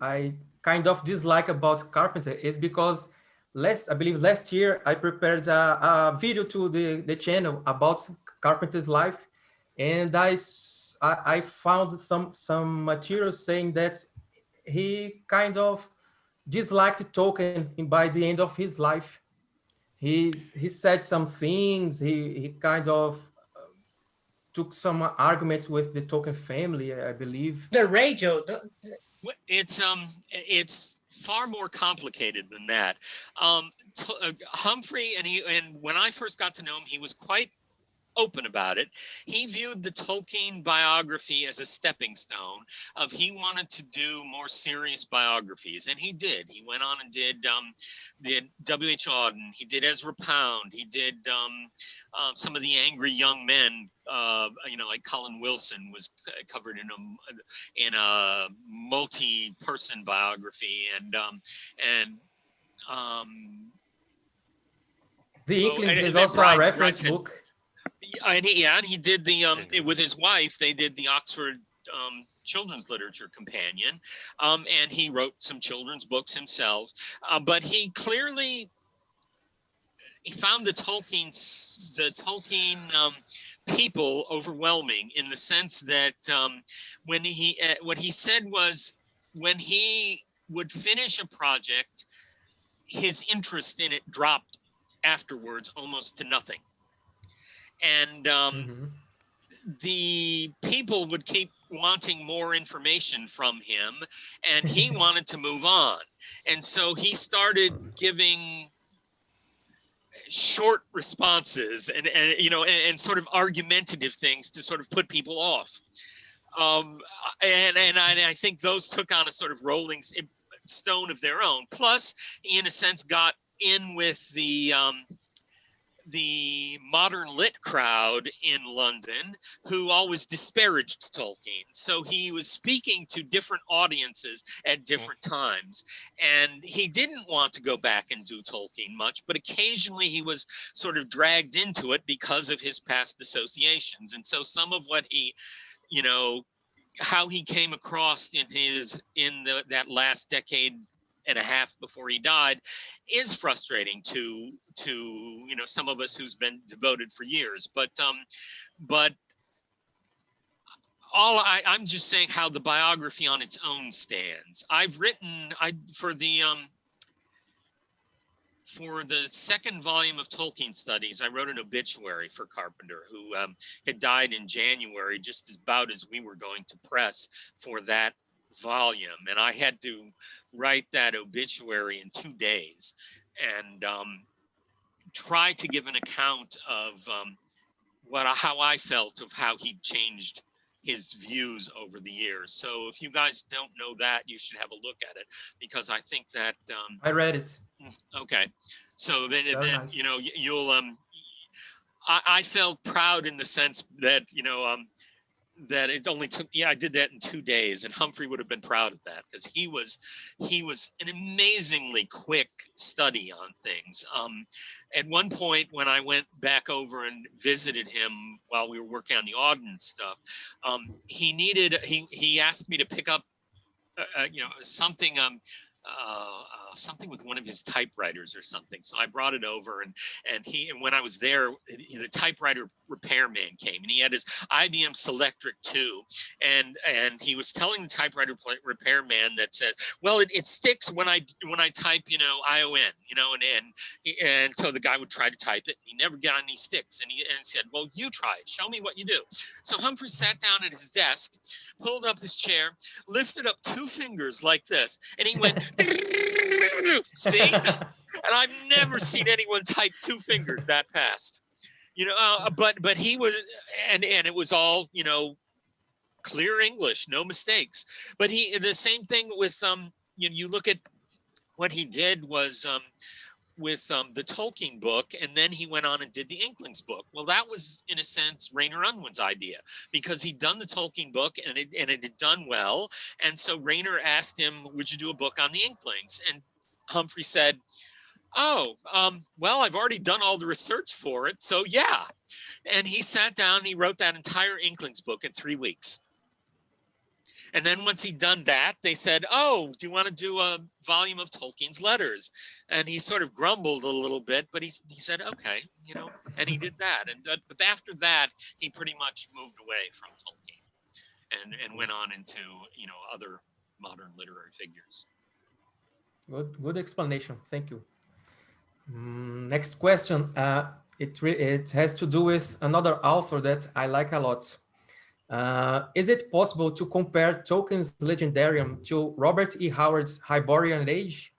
I, I kind of dislike about Carpenter is because last, I believe last year, I prepared a, a video to the, the channel about Carpenter's life. And I I found some, some material saying that he kind of disliked Tolkien in- by the end of his life. He, he said some things, he, he kind of uh, took some arguments with the Tolkien family, I believe. The radio, the, Well, It's um, it's far more complicated than that. Um, uh, Humphrey and he and when I first got to know him, he was quite open about it. He viewed the Tolkien biography as a stepping stone of he wanted to do more serious biographies, and he did. He went on and did um, W.H. Auden. He did Ezra Pound. He did um, um, some of the angry young men. Uh, you know, like Colin Wilson was covered in a in a multi-person biography, and um, and um, The Inklings and- is also Brian- a reference Brian- book. Yeah, and he, yeah, and he did the um with his wife. They did the Oxford um, Children's Literature Companion, um, and he wrote some children's books himself. Uh, but he clearly he found the Tolkien's the Tolkien um, people overwhelming in the sense that um, when he uh, what he said was when he would finish a project, his interest in it dropped afterwards almost to nothing and um, Mhm. the people would keep wanting more information from him and he (laughs) wanted to move on and so he started giving short responses and, and you know and, and sort of argumentative things to sort of put people off. Um, and and I, I think those took on a sort of rolling stone of their own. Plus in a sense got in with the um, the modern lit crowd in London who always disparaged Tolkien. So he was speaking to different audiences at mm-hmm. different times. And he didn't want to go back and do Tolkien much, but occasionally he was sort of dragged into it because of his past associations. And so some of what he, you know, how he came across in his in the that last decade and a half before he died is frustrating to to you know some of us who's been devoted for years. But um but all I, i'm just saying how the biography on its own stands. I've written i for the um for the second volume of Tolkien studies, I wrote an obituary for Carpenter, who um, had died in January, just as about as we were going to press for that volume. And I had to write that obituary in two days and um, try to give an account of um, what how I felt of how he changed his views over the years. So if you guys don't know that, you should have a look at it because I think that um, I read it. Okay, so then, Very then nice. you know you'll um, I, I felt proud in the sense that you know um, that it only took yeah I did that in two days, and Humphrey would have been proud of that because he was he was an amazingly quick study on things. Um, at one point when I went back over and visited him while we were working on the Auden stuff, um, he needed he he asked me to pick up uh, uh, you know something um uh, uh, something with one of his typewriters or something. So I brought it over, and and he and when I was there, the typewriter repairman came, and he had his IBM Selectric 2, and and he was telling the typewriter repairman that says, well, it, it sticks when I when I type, you know, ION, you know, and and and so the guy would try to type it, he never got any sticks, and he and said, well, you try it, show me what you do. So Humphrey sat down at his desk, pulled up his chair, lifted up two fingers like this, and he went, (laughs) see? And I've never seen anyone type two fingers that fast. You know, uh, but but he was, and and it was all you know, clear English, no mistakes. But he the same thing with um, you know you look at what he did was um, with um, the Tolkien book, and then he went on and did the Inklings book. Well, that was in a sense Rayner Unwin's idea because he'd done the Tolkien book and it and it had done well, and so Rayner asked him, "Would you do a book on the Inklings?" And Humphrey said, Oh, um, well, I've already done all the research for it, so yeah. And he sat down, he wrote that entire Inklings book in three weeks. And then once he'd done that, they said, oh, do you want to do a volume of Tolkien's letters? And he sort of grumbled a little bit, but he, he said, okay, you know, and he did that. And uh, But after that, he pretty much moved away from Tolkien and, and went on into, you know, other modern literary figures. Good, good explanation. Thank you. Mm, next question. Uh, it, it has to do with another author that I like a lot. Uh, is it possible to compare Tolkien's Legendarium to Robert E. Howard's Hyborian Age?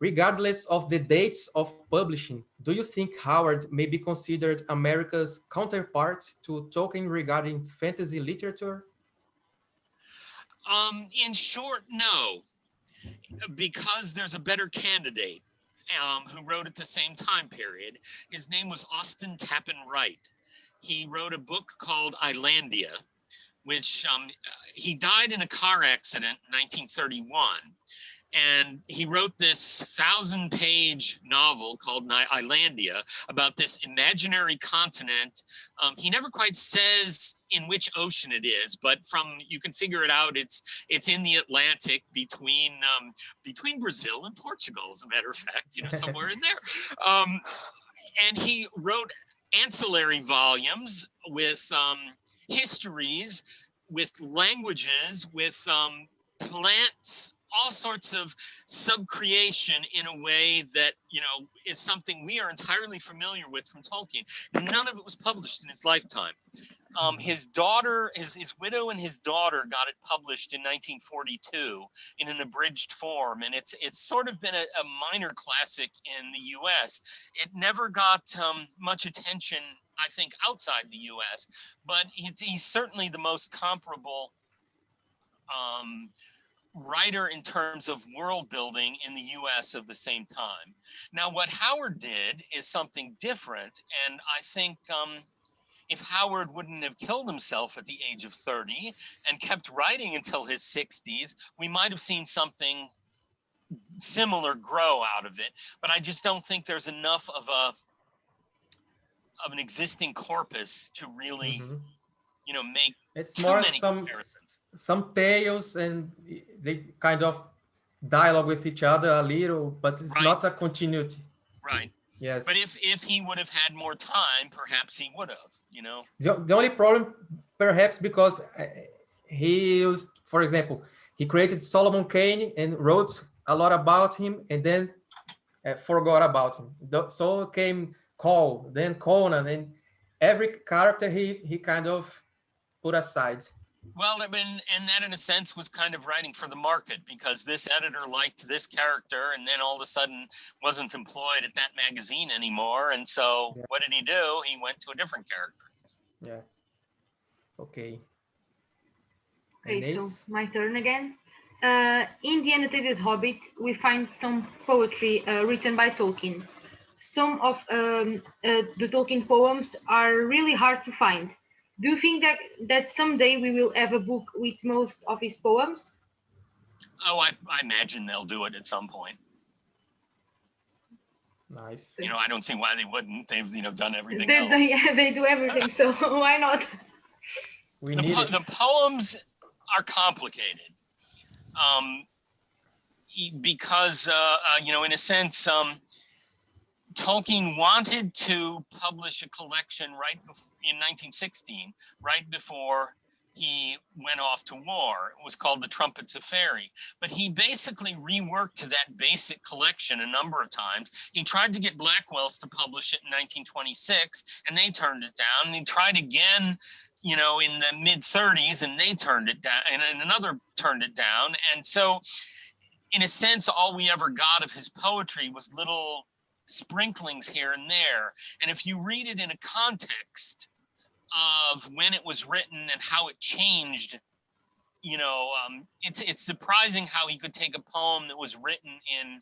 Regardless of the dates of publishing, do you think Howard may be considered America's counterpart to Tolkien regarding fantasy literature? Um, in short, no, because there's a better candidate um, who wrote at the same time period. His name was Austin Tappan Wright. He wrote a book called Islandia, which um, he died in a car accident in 1931 and he wrote this thousand page novel called Islandia about this imaginary continent. Um, he never quite says in which ocean it is, but from you can figure it out. It's it's in the Atlantic between um, between Brazil and Portugal, as a matter of fact, you know, somewhere in there. Um, and he wrote ancillary volumes with um, histories, with languages, with um, plants all sorts of subcreation in a way that, you know, is something we are entirely familiar with from Tolkien. None of it was published in his lifetime. Um, his daughter, his, his widow and his daughter got it published in 1942 in an abridged form. And it's, it's sort of been a, a minor classic in the US. It never got um, much attention, I think, outside the US, but he's certainly the most comparable um, writer in terms of world building in the US of the same time. Now, what Howard did is something different. And I think um, if Howard wouldn't have killed himself at the age of 30 and kept writing until his 60s, we might have seen something similar grow out of it. But I just don't think there's enough of a of an existing corpus to really mm -hmm you know, make it's more some some tales and they kind of dialogue with each other a little, but it's right. not a continuity. Right. Yes. But if if he would have had more time, perhaps he would have. You know. The, the only problem, perhaps, because uh, he used, for example, he created Solomon Kane and wrote a lot about him, and then uh, forgot about him. So came Cole, then Conan, and every character he he kind of put aside. Well, I mean, and that in a sense was kind of writing for the market because this editor liked this character and then all of a sudden wasn't employed at that magazine anymore. And so yeah. what did he do? He went to a different character. Yeah. Okay. Okay, so my turn again. Uh, in The Annotated Hobbit, we find some poetry uh, written by Tolkien. Some of um, uh, the Tolkien poems are really hard to find do you think that that someday we will have a book with most of his poems? Oh, I, I imagine they'll do it at some point. Nice. You know, I don't see why they wouldn't. They've you know done everything they, else. They, (laughs) yeah, they do everything, so (laughs) why not? We the, need po the poems are complicated. Um, because uh, uh, you know, in a sense, um, Tolkien wanted to publish a collection right in 1916, right before he went off to war. It was called The Trumpets of Faerie. But he basically reworked to that basic collection a number of times. He tried to get Blackwell's to publish it in 1926, and they turned it down. And he tried again, you know, in the mid 30s, and they turned it down, and, and another turned it down. And so, in a sense, all we ever got of his poetry was little sprinklings here and there. And if you read it in a context, of when it was written and how it changed you know um, it's it's surprising how he could take a poem that was written in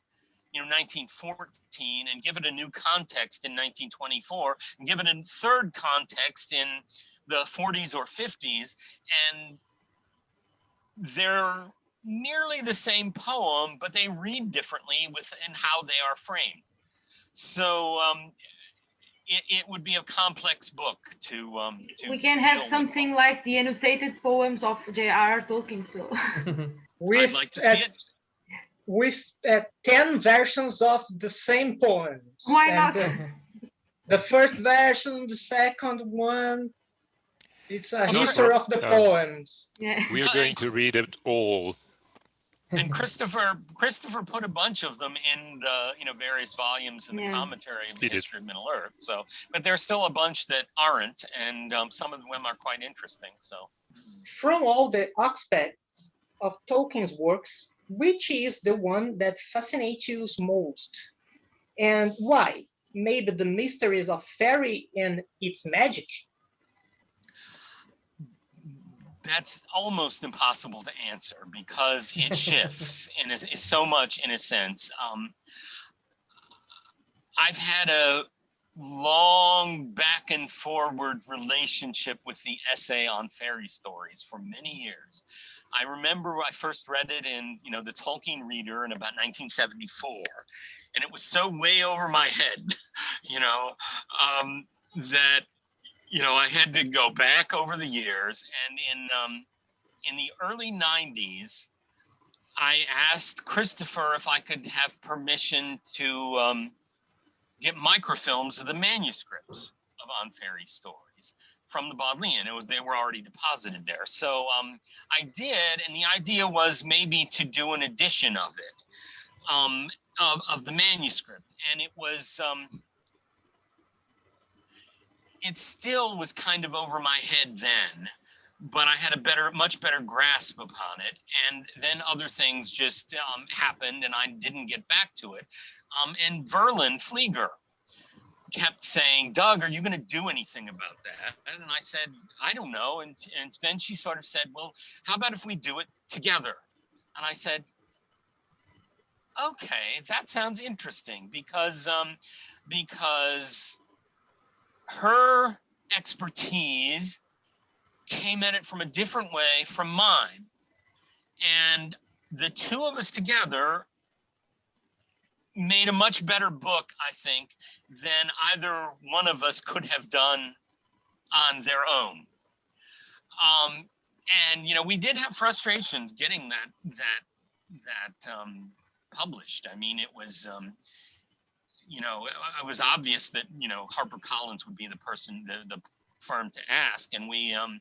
you know 1914 and give it a new context in 1924 and give it a third context in the 40s or 50s and they're nearly the same poem but they read differently within how they are framed So um, it, it would be a complex book to um, to We can deal have with. something like the annotated poems of J.R.R. Tolkien. So (laughs) I'd With, like to uh, see it. with uh, 10 versions of the same poems. Why And not? The, the first version, the second one. It's a Oh, history no. of the Yeah. poems. yeah. We are going to read it all. And (laughs) Christopher Christopher put a bunch of them in the you know various volumes in the Yeah. commentary of the He did. history of Middle Earth. So, but there's still a bunch that aren't, and um, some of them are quite interesting. So, From all the aspects of Tolkien's works, which is the one that fascinates you most? And why? Maybe the mysteries of fairy and its magic. That's almost impossible to answer because it shifts (laughs) and it is so much in a sense. Um, I've had a long back and forward relationship with the essay on fairy stories for many years. I remember I first read it in, you know, the Tolkien Reader in about 1974, and it was so way over my (laughs) head, you know, um, that you know, I had to go back over the years, and in um, in the early '90s, I asked Christopher if I could have permission to um, get microfilms of the manuscripts of On Fairy Stories from the Bodleian. It was they were already deposited there, so um, I did, and the idea was maybe to do an edition of it, um, of of the manuscript, and it was. Um, it still was kind of over my head then, but I had a better, much better grasp upon it. And then other things just um, happened and I didn't get back to it. Um, and Verlyn Flieger kept saying, Doug, are you going to do anything about that? And I said, I don't know. And, and then she sort of said, well, how about if we do it together? And I said, okay, that sounds interesting because, um, because her expertise came at it from a different way from mine. And the two of us together made a much better book, I think, than either one of us could have done on their own. Um, and you know, we did have frustrations getting that that that um, published. I mean, it was um, you know, it was obvious that, you know, HarperCollins would be the person, the, the firm to ask. And we, um,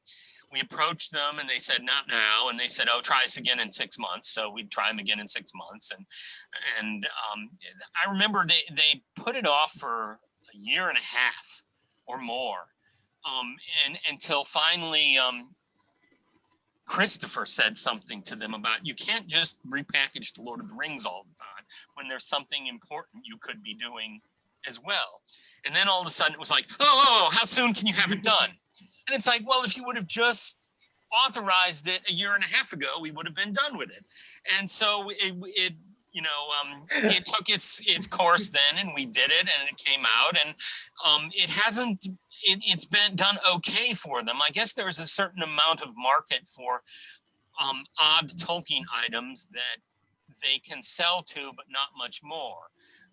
we approached them and they said, not now. And they said, oh, try us again in six months. So we'd try them again in six months. And, and um, I remember they, they put it off for a year and a half or more um, and until finally um, Christopher said something to them about you can't just repackage the Lord of the Rings all the time when there's something important you could be doing as well. And then all of a sudden it was like, oh, oh, how soon can you have it done? And it's like, well, if you would have just authorized it a year and a half ago, we would have been done with it. And so it, it you know, um, it took its its course then, and we did it, and it came out, and um, it hasn't. It, it's been done okay for them. I guess there's a certain amount of market for um, odd Tolkien items that they can sell to, but not much more.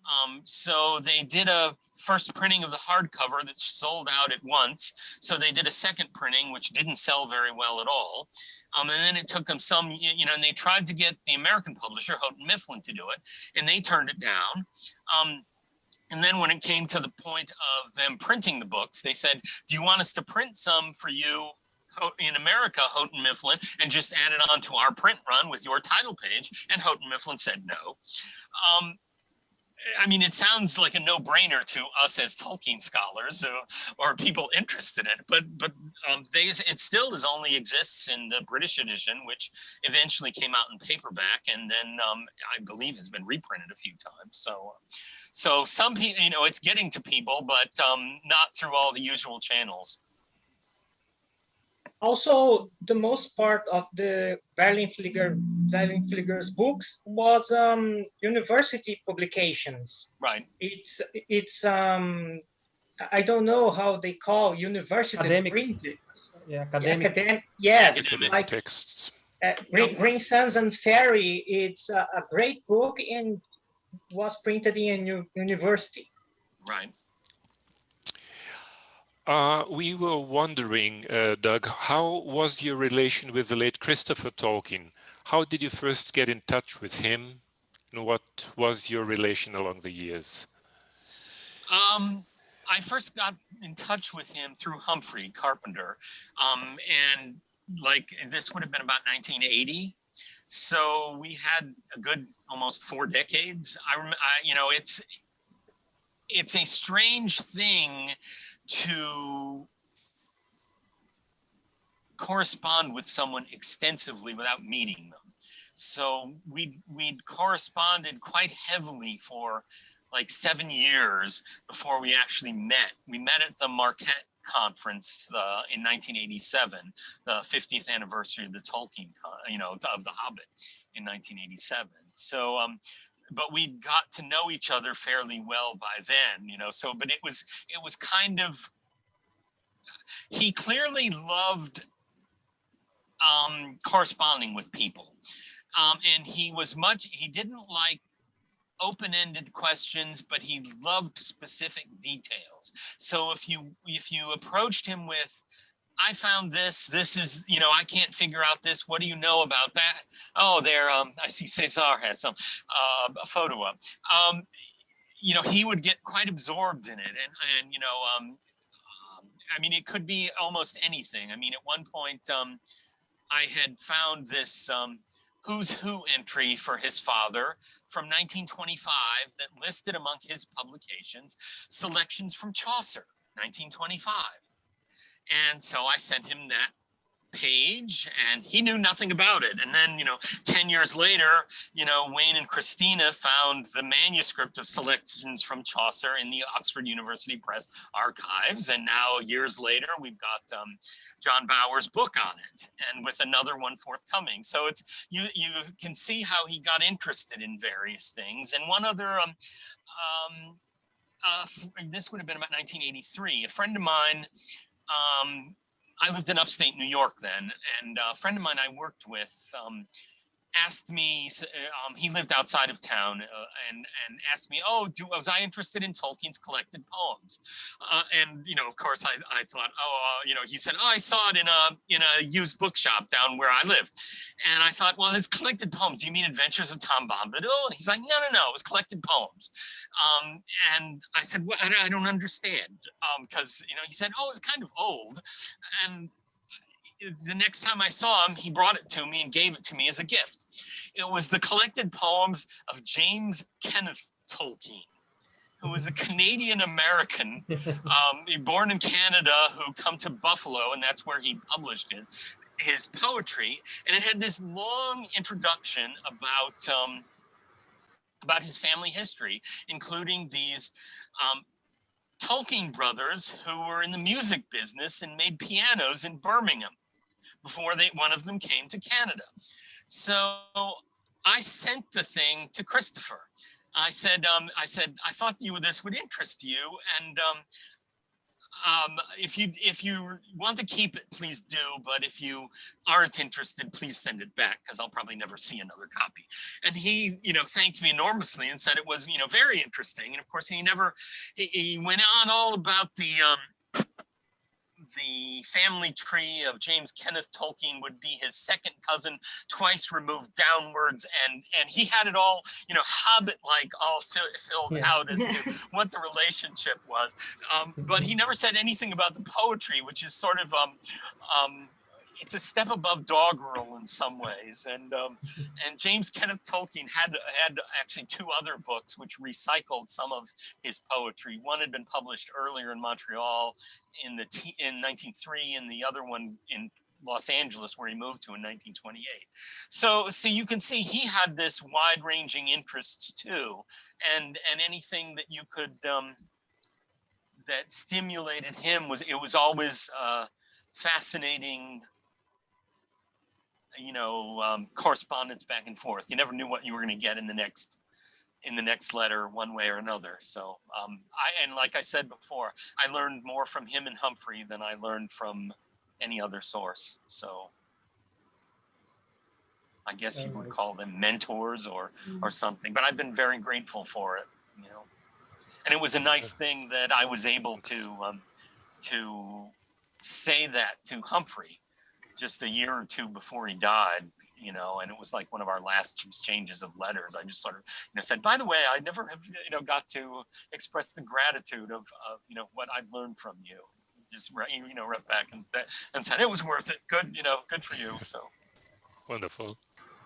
Um, so they did a first printing of the hardcover that sold out at once. So they did a second printing, which didn't sell very well at all. Um, and then it took them some, you know, and they tried to get the American publisher, Houghton Mifflin, to do it, and they turned it down. Um, and then when it came to the point of them printing the books, they said, do you want us to print some for you in America, Houghton Mifflin, and just added on to our print run with your title page? And Houghton Mifflin said no. Um, I mean, it sounds like a no-brainer to us as Tolkien scholars or, or people interested in it, but but um, they it still is only exists in the British edition, which eventually came out in paperback, and then um, I believe has been reprinted a few times. So, so some people, you know, it's getting to people, but um, not through all the usual channels. Also, the most part of the Verlyn Flieger, Verlyn Flieger's books was um, university publications. Right. It's it's um, I don't know how they call university Academic. printed. Yeah, academic. Academic, yes, Academic like Texts. uh, Green, Green Suns and Faërie. It's a, a great book and was printed in a university. Right. Uh, we were wondering, uh, Doug, how was your relation with the late Christopher Tolkien? How did you first get in touch with him? And what was your relation along the years? Um, I first got in touch with him through Humphrey Carpenter. Um, and like this would have been about 1980. So we had a good almost four decades. I, I you know, it's it's a strange thing to correspond with someone extensively without meeting them. So we we corresponded quite heavily for like seven years before we actually met. We met at the Marquette conference uh, in 1987, the 50th anniversary of the Tolkien, you know, of The Hobbit in 1987. So, um, but we got to know each other fairly well by then, you know, so, but it was, it was kind of, he clearly loved um, corresponding with people. Um, and he was much, he didn't like open-ended questions, but he loved specific details. So if you if you approached him with, I found this, this is, you know, I can't figure out this. What do you know about that? Oh, there, um, I see Cesar has some, uh, a photo up. Um, you know, he would get quite absorbed in it. And, and you know, um, um, I mean, it could be almost anything. I mean, at one point, um, I had found this um, who's who entry for his father from 1925 that listed among his publications selections from Chaucer, 1925. And so I sent him that page and he knew nothing about it. And then, you know, 10 years later, you know, Wayne and Christina found the manuscript of selections from Chaucer in the Oxford University Press archives. And now years later, we've got um, John Bowers' book on it and with another one forthcoming. So it's, you, you can see how he got interested in various things. And one other, um, um, uh, this would have been about 1983, a friend of mine um, I lived in upstate New York then, and a friend of mine I worked with um, asked me, um, he lived outside of town uh, and, and asked me, oh, do, was I interested in Tolkien's collected poems? Uh, and, you know, of course I, I thought, oh, uh, you know, he said, oh, I saw it in a, in a used bookshop down where I live. And I thought, well, his collected poems, you mean Adventures of Tom Bombadil? And he's like, no, no, no, it was collected poems. Um, and I said, well, I, don't understand. Because, um, you know, he said, oh, it's kind of old. And the next time I saw him, he brought it to me and gave it to me as a gift. It was the collected poems of James Kenneth Tolkien, who was a Canadian American, (laughs) um, born in Canada, who come to Buffalo, and that's where he published his his poetry. And it had this long introduction about um, about his family history, including these um, Tolkien brothers who were in the music business and made pianos in Birmingham before they one of them came to Canada. So I sent the thing to Christopher. I said, um, I said, I thought you this would interest you, and um, um, if you if you want to keep it, please do. But if you aren't interested, please send it back because I'll probably never see another copy. And he, you know, thanked me enormously and said it was, you know, very interesting. And of course, he never he, he went on all about the um, the family tree of James Kenneth Tolkien would be his second cousin, twice removed downwards, and and he had it all, you know, Hobbit-like, all filled yeah. out as to (laughs) what the relationship was. Um, but he never said anything about the poetry, which is sort of um, um, it's a step above doggerel in some ways. And um, and James Kenneth Tolkien had had actually two other books which recycled some of his poetry. One had been published earlier in Montreal in the in 1903, and the other one in Los Angeles, where he moved to in 1928. So, so you can see he had this wide-ranging interests too, and and anything that you could um, that stimulated him was it was always uh, fascinating you know, um, correspondence back and forth. You never knew what you were going to get in the next in the next letter one way or another. So um, I and like I said before, I learned more from him and Humphrey than I learned from any other source. So I guess you would call them mentors or or mm-hmm. something. But I've been very grateful for it, you know. and it was a nice thing that I was able to um, to say that to Humphrey just a year or two before he died. You know, and it was like one of our last exchanges of letters. I just sort of, you know, said, "By the way, I never have, you know, got to express the gratitude of, of you know, what I've learned from you." Just you know, wrote back and and said it was worth it. Good, you know, good for you. So Wonderful.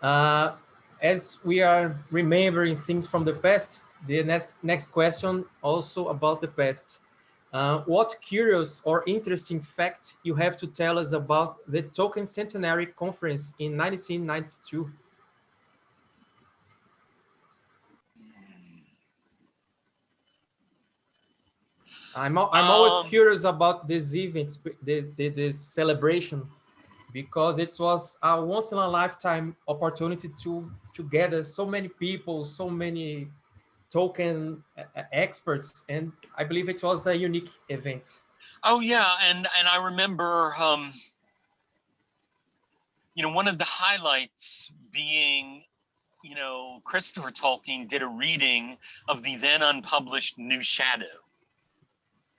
Uh, as we are remembering things from the past, the next next question also about the past. Uh, what curious or interesting fact you have to tell us about the Tolkien Centenary Conference in 1992? I'm, I'm always Um, curious about this event, this, this, this celebration, because it was a once in a lifetime opportunity to to gather so many people, so many Tolkien experts, and I believe it was a unique event. Oh yeah, and and I remember, um, you know, one of the highlights being, you know, Christopher Tolkien did a reading of the then unpublished New Shadow.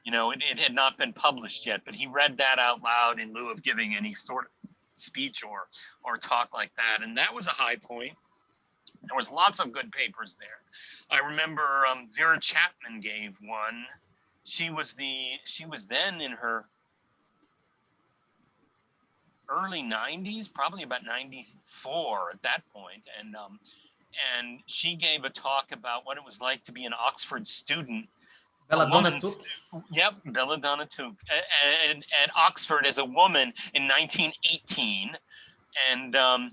You know, it, it had not been published yet, but he read that out loud in lieu of giving any sort of speech or or talk like that, and that was a high point. There was lots of good papers there. I remember um, Vera Chapman gave one. She was the she was then in her early 90s probably about 94 at that point and um and she gave a talk about what it was like to be an oxford student. Belladonna Took, Yep, Belladonna Took at, at Oxford as a woman in 1918, and um,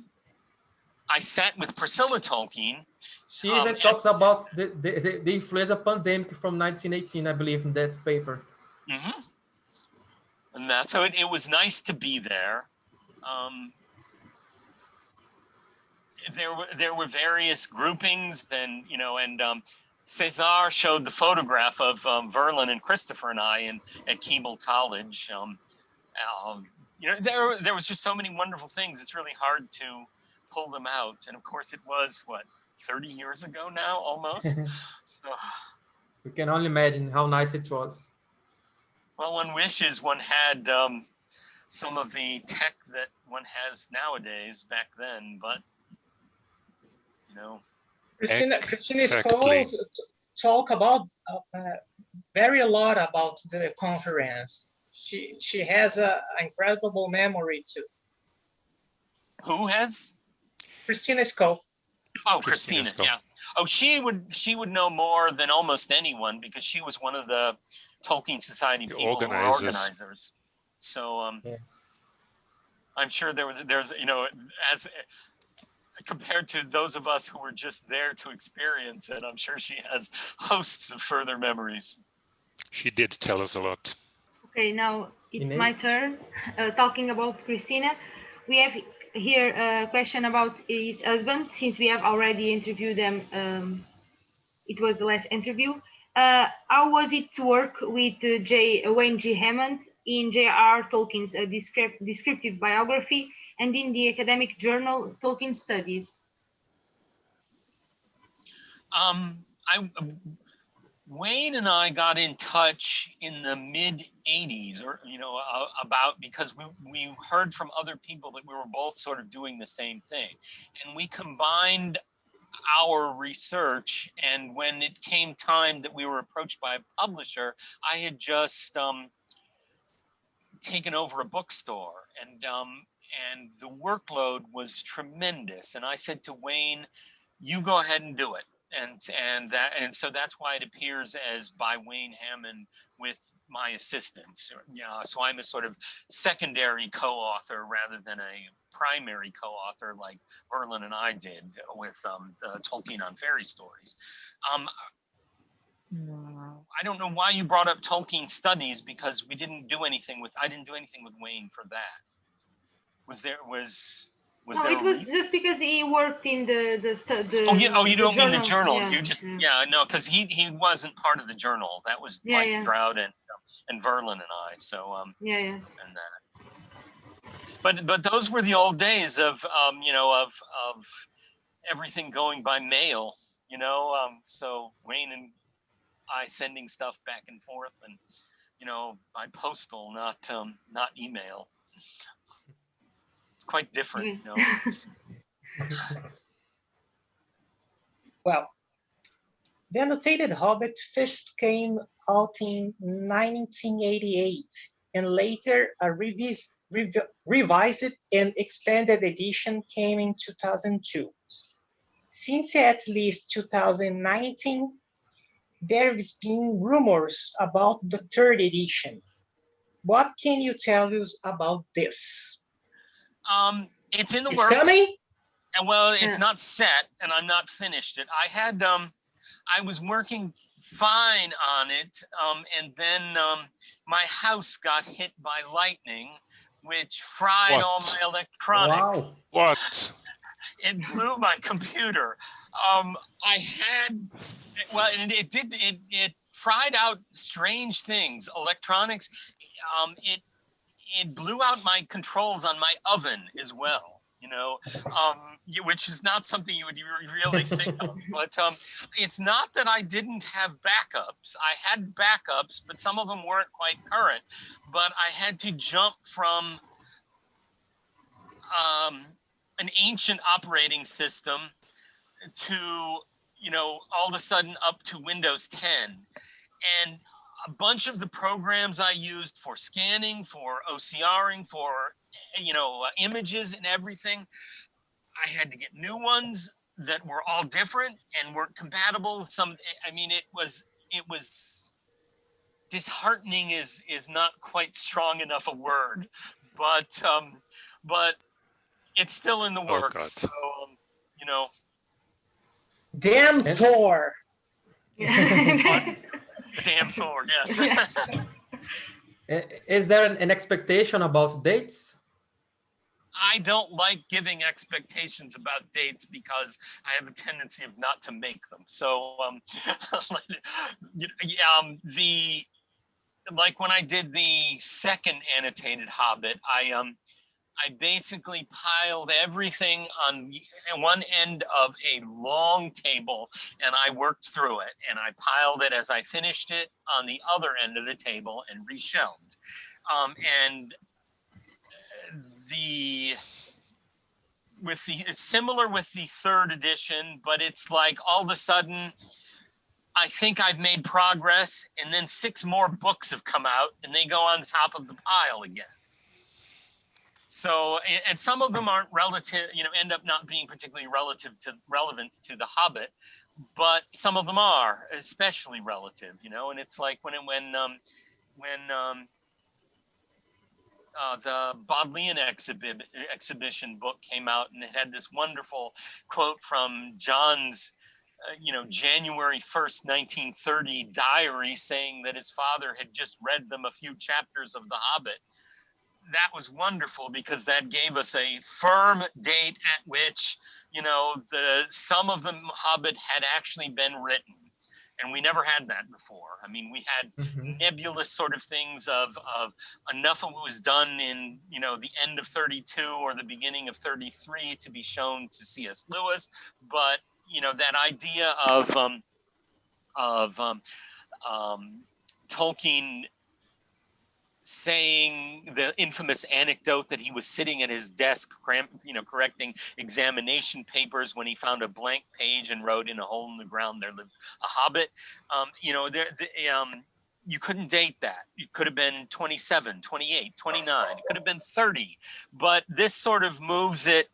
I sat with Priscilla Tolkien. she um, even and- talks about the, the, the, the influenza pandemic from 1918, I believe, in that paper. hmm And that's how it, it was nice to be there. Um, there were there were various groupings, then you know, and um, Cesar showed the photograph of um, Verlyn and Christopher and I in at Keble College. Um, um, you know, there there was just so many wonderful things. It's really hard to pull them out, and of course, it was what 30 years ago now, almost. (laughs) so. we can only imagine how nice it was. Well, one wishes one had um, some of the tech that one has nowadays back then, but you know, Christina, Christina is Exactly. called to talk about uh, uh, very a lot about the conference. She she has a incredible memory too. who has? Christina Scull. Oh, Christina Christina. Yeah. Oh, she would she would know more than almost anyone because she was one of the Tolkien Society The people organizers. organizers. So um, Yes. I'm sure there was there's you know as compared to those of us who were just there to experience it, I'm sure she has hosts of further memories. She did tell us a lot. Okay, now it's my turn. Uh, talking about Christina, we have here a question about his husband, since we have already interviewed them. Um, it was the last interview. Uh, how was it to work with uh, J. Wayne G. Hammond in J.R. Tolkien's uh, descrip- descriptive biography and in the academic journal Tolkien Studies? Um, I Wayne and I got in touch in the mid '80s, or you know, uh, about because we we heard from other people that we were both sort of doing the same thing, and we combined our research. And when it came time that we were approached by a publisher, I had just um, taken over a bookstore, and um, and the workload was tremendous. And I said to Wayne, "You go ahead and do it." And and that and so that's why it appears as by Wayne Hammond with my assistance. Yeah, so I'm a sort of secondary co-author rather than a primary co-author like Verlyn and I did with um, Tolkien on fairy stories. Um, I don't know why you brought up Tolkien studies because we didn't do anything with I didn't do anything with Wayne for that. Was there was was no, it was reason? just because he worked in the the, the Oh yeah. Oh, you don't mean the journal. Yeah, You just yeah. yeah. No, because he he wasn't part of the journal. That was Yeah, Mike yeah. Drout and and Verlyn and I. So um yeah, yeah. and that. But but those were the old days of um you know of of everything going by mail. You know um so Wayne and I sending stuff back and forth and, you know, by postal, not, um, not email. Quite different, you know. (laughs) Well, the annotated Hobbit first came out in 1988 and later a revis rev revised and expanded edition came in 2002. Since at least 2019, there's been rumors about the third edition. What can you tell us about this? Um, it's in the It's works. coming? And well, it's Yeah. not set and I'm not finished it. I had, um, I was working fine on it. Um, and then, um, my house got hit by lightning, which fried all my electronics. Wow. What? It blew my computer. Um, I had, well, and it did, it, it fried out strange things, electronics. Um, it, it blew out my controls on my oven as well, you know, um, which is not something you would really think of. (laughs) But um, it's not that I didn't have backups. I had backups, but some of them weren't quite current. But I had to jump from um, an ancient operating system to, you know, all of a sudden up to Windows 10. And a bunch of the programs I used for scanning, for OCRing, for, you know, uh, images and everything, I had to get new ones that were all different and weren't compatible with some, I mean, it was, it was disheartening is, is not quite strong enough a word, but, um, but it's still in the Oh, works. God. so, um, you know, Damn And- (laughs) Thor! (laughs) Damn Thor, yes. (laughs) Is there an, an expectation about dates? I don't like giving expectations about dates because I have a tendency of not to make them. So, um, (laughs) yeah, um, the, like when I did the second annotated Hobbit, I, um, I basically piled everything on one end of a long table and I worked through it and I piled it as I finished it on the other end of the table and reshelved. Um, and the with the it's similar with the third edition, but it's like all of a sudden I think I've made progress and then six more books have come out and they go on top of the pile again. So, and, and some of them aren't relative, you know, end up not being particularly relative to relevant to the Hobbit, but some of them are especially relative, you know, and it's like when, when, um, when, um, uh, the Bodleian exhibit, exhibition book came out and it had this wonderful quote from John's, uh, you know, January 1st, 1930 diary saying that his father had just read them a few chapters of The Hobbit. That was wonderful because that gave us a firm date at which, you know, the some of the Hobbit had actually been written. And we never had that before. I mean, we had Mhm. nebulous sort of things of of enough of what was done in you know the end of 32 or the beginning of 33 to be shown to C.S. Lewis, but you know that idea of um, of um, um, Tolkien saying the infamous anecdote that he was sitting at his desk, you know, correcting examination papers when he found a blank page and wrote in a hole in the ground there lived a hobbit. Um, you know, there, the, um, you couldn't date that. You could have been 27, 28, 29, it could have been 30, but this sort of moves it,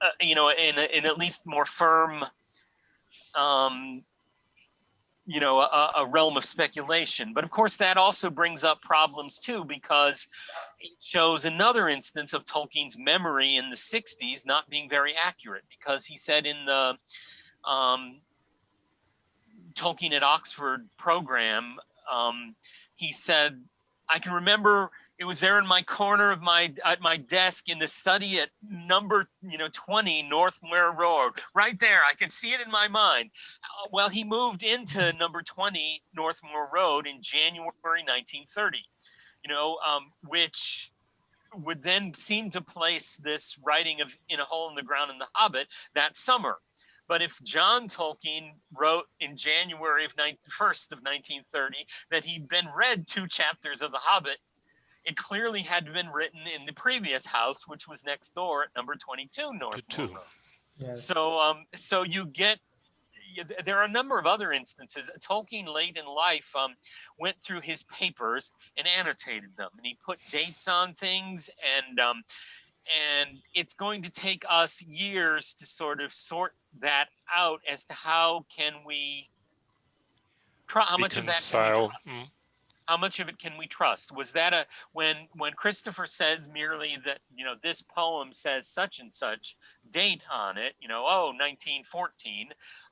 uh, you know, in, in at least more firm, um, you know, a, a realm of speculation. But of course, that also brings up problems too, because it shows another instance of Tolkien's memory in the 60s not being very accurate, because he said in the um, Tolkien at Oxford program, um, he said, I can remember it was there in my corner of my at my desk in the study at number you know 20 North Road, right there. I can see it in my mind. Uh, well, he moved into number 20 Northmoor Road in January 1930, you know, um, which would then seem to place this writing of In a Hole in the Ground in the Hobbit that summer. But if John Tolkien wrote in January of 19, 1st of 1930 that he'd been read two chapters of The Hobbit, it clearly had been written in the previous house, which was next door at number 22 North. Two. Yes. So, um, so you get. There are a number of other instances. Tolkien, late in life, um, went through his papers and annotated them, and he put dates on things, and um, and it's going to take us years to sort of sort that out as to how can we. Try, how much of that how much of it can we trust? Was that a when when christopher says merely that you know this poem says such and such date on it you know oh 1914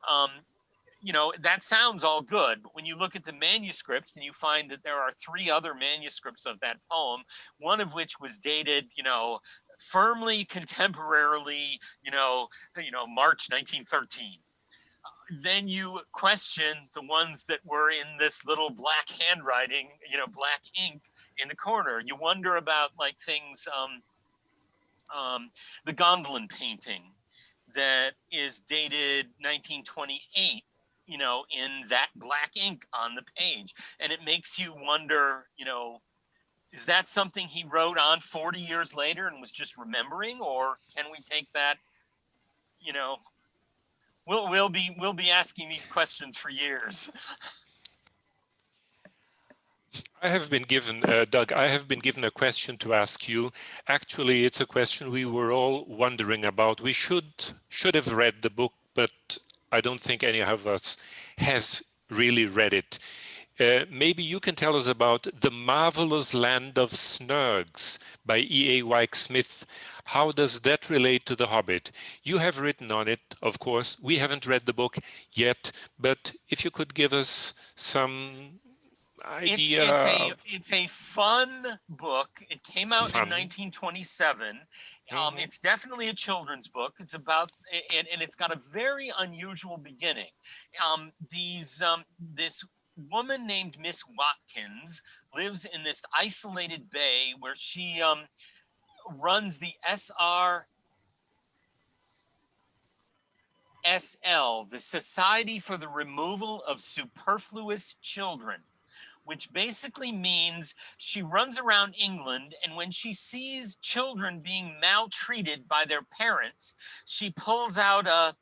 um you know that sounds all good. But when you look at the manuscripts and you find that there are three other manuscripts of that poem one of which was dated you know firmly contemporarily you know you know march 1913 then you question the ones that were in this little black handwriting, you know, black ink in the corner. You wonder about like things, um, um, the Gondolin painting that is dated 1928, you know, in that black ink on the page. And it makes you wonder, you know, is that something he wrote on 40 years later and was just remembering? Or can we take that, you know, We'll we'll be we'll be asking these questions for years. I have been given, uh, Doug, I have been given a question to ask you. Actually, it's a question we were all wondering about. We should should have read the book, but I don't think any of us has really read it. Uh, maybe you can tell us about The Marvelous Land of Snergs by E.A. Wyke Smith. How does that relate to The Hobbit? You have written on it, of course. We haven't read the book yet, but if you could give us some It's idea. it's a it's a fun book. It came out Fun. in 1927. Um, Mhm. it's definitely a children's book. It's about and, and it's got a very unusual beginning. Um, these um, this woman named Miss Watkins lives in this isolated bay where she um, runs the SR SL, the Society for the Removal of Superfluous Children, which basically means she runs around England and when she sees children being maltreated by their parents, she pulls out a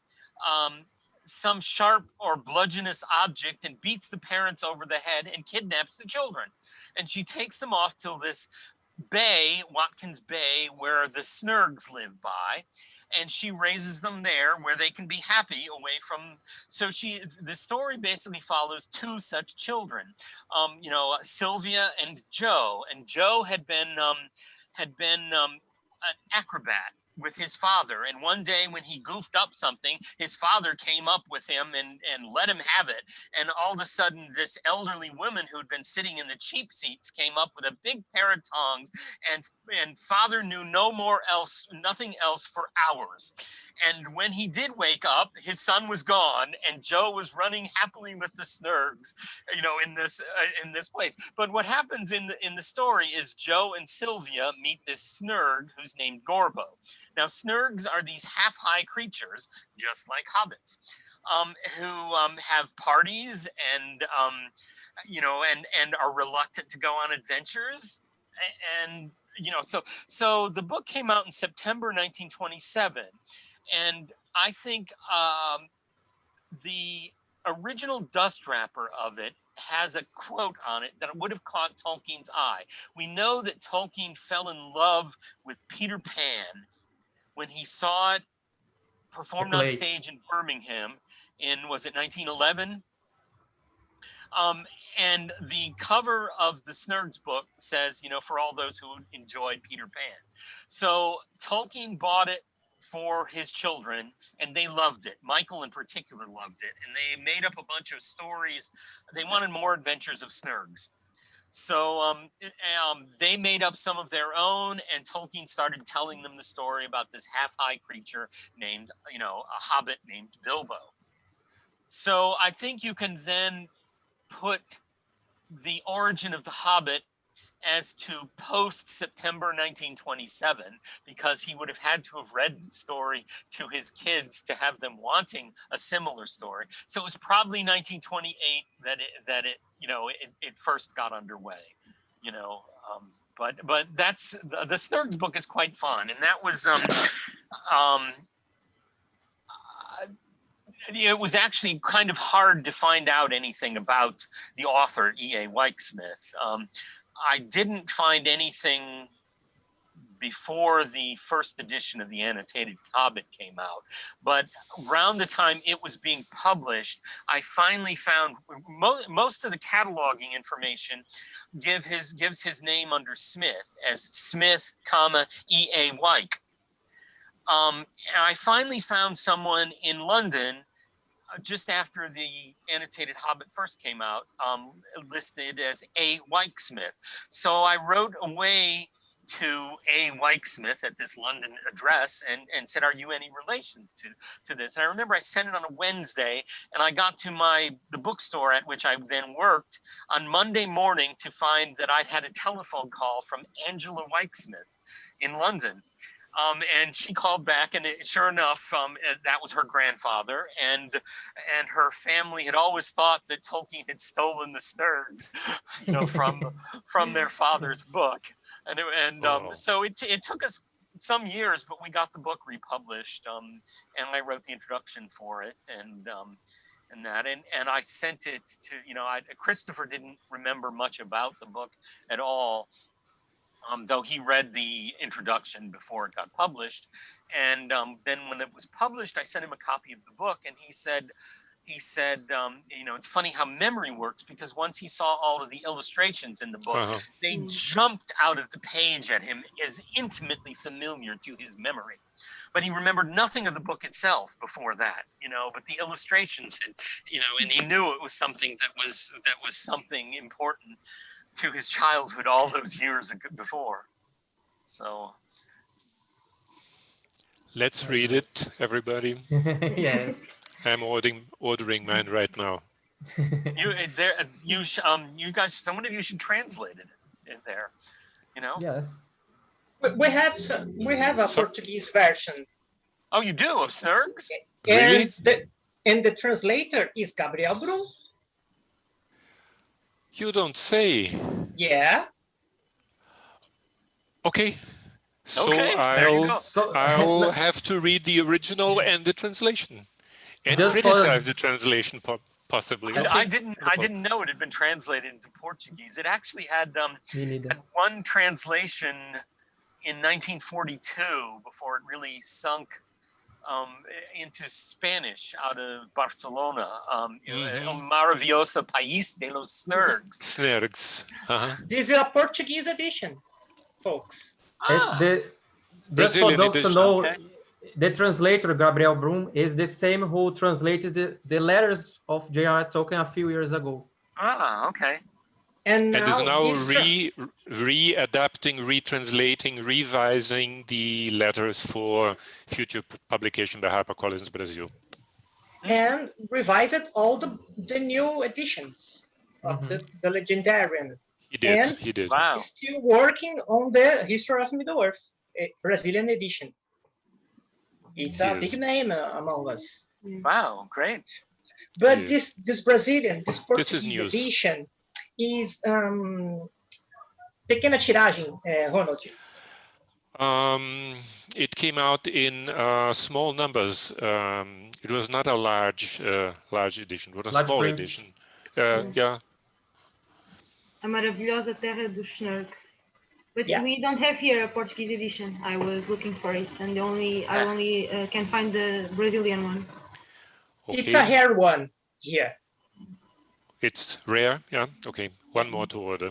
um, some sharp or bludgeonous object and beats the parents over the head and kidnaps the children. And she takes them off till this bay, Watkins Bay, where the Snergs live by and she raises them there where they can be happy away from so she the story basically follows two such children um you know sylvia and joe and joe had been um had been um an acrobat with his father and one day when he goofed up something his father came up with him and and let him have it and all of a sudden this elderly woman who'd been sitting in the cheap seats came up with a big pair of tongs and and father knew no more else nothing else for hours. And when he did wake up his son was gone and joe was running happily with the snergs you know in this uh, in this place. But what happens in the in the story is joe and sylvia meet this snerg who's named gorbo now snergs are these half-high creatures just like hobbits um, who um, have parties and um, you know and and are reluctant to go on adventures and you know so so the book came out in september 1927 and i think um, the original dust wrapper of it has a quote on it that would have caught tolkien's eye. We know that tolkien fell in love with peter pan when he saw it performed on stage in birmingham in was it 1911 um, and the cover of the Snergs book says, you know, for all those who enjoyed Peter Pan. So Tolkien bought it for his children and they loved it. Michael in particular loved it. And they made up a bunch of stories. They wanted more adventures of Snergs. So um, um, they made up some of their own, and Tolkien started telling them the story about this half-high creature named, you know, a hobbit named Bilbo. So I think you can then put the origin of the Hobbit as to post September 1927, because he would have had to have read the story to his kids to have them wanting a similar story. So it was probably 1928 that it, that it you know, it, it first got underway, you know. Um, but but that's the, the Snergs book is quite fun, and that was um um uh, it was actually kind of hard to find out anything about the author E.A. Wyke Smith. Um, I didn't find anything before the first edition of the annotated Hobbit came out. But around the time it was being published, I finally found mo most of the cataloging information give his gives his name under Smith as Smith, comma E.A. Wyke. Um, and I finally found someone in London just after the annotated Hobbit first came out, um, listed as A. Wyke Smith. So I wrote away to A. Wyke Smith at this London address and, and said, are you any relation to, to this? And I remember I sent it on a Wednesday and I got to my the bookstore at which I then worked on Monday morning to find that I'd had a telephone call from Angela Wyke Smith in London. Um, and she called back and it, sure enough, um, that was her grandfather and and her family had always thought that Tolkien had stolen the Snergs, you know, from from their father's book. And, it, and um, Oh. so it, it took us some years, but we got the book republished um, and I wrote the introduction for it and um, and that and and I sent it to you know I, Christopher didn't remember much about the book at all um, though he read the introduction before it got published. And um, then when it was published, I sent him a copy of the book and he said, he said, um, you know, it's funny how memory works because once he saw all of the illustrations in the book, Uh-huh. they jumped out of the page at him as intimately familiar to his memory. But he remembered nothing of the book itself before that, you know, but the illustrations and, you know, and he knew it was something that was, that was something important to his childhood all those years before. So, Let's read it, everybody. (laughs) yes. I'm ordering ordering mine right now. (laughs) you uh, there, uh, you, sh- um, you guys, someone of you should translate it in there, you know? yeah. We- We have some, we have a So- Portuguese version, Oh, you do of Snergs? Really? and the and the translator is Gabriel Brum. You don't say. Yeah, Okay. So Okay, there I'll. So I'll (laughs) have to read the original and the translation, and Just for- criticize the translation po possibly. I, Okay. I didn't. I didn't know it had been translated into Portuguese. It actually had um, had one translation in 1942 before it really sunk um, into Spanish out of Barcelona. Um, you know. El Maravilloso País de los Snergs. Snergs. Uh-huh. this is a Portuguese edition, folks. Ah, the, just for Brazilian those to edition. know, Okay. the translator Gabriel Brum is the same who translated the, the letters of J.R. Tolkien a few years ago. ah, okay. And, And is now this tra- re re-adapting, retranslating, revising the letters for future publication by HarperCollins Brazil. and revised all the, the new editions of the, the Legendarium. He did. And- he did. Wow. Still working on the History of Middle Earth, a Brazilian edition. It's a Yes. big name uh, among us. Wow. Great. But Yes. this this Brazilian, this This Portuguese is news. edition is um, pequena tiragem, eh, Ronald. Um, it came out in uh, small numbers. Um, it was not a large, uh, large edition. It was a Large small print. edition. Uh, yeah. A maravilhosa terra dos Snergs. But Yeah. we don't have here a Portuguese edition. I was looking for it, and the only I Ah. only uh, can find the Brazilian one. Okay. It's a rare one here. It's rare. Yeah. Okay. One more to order.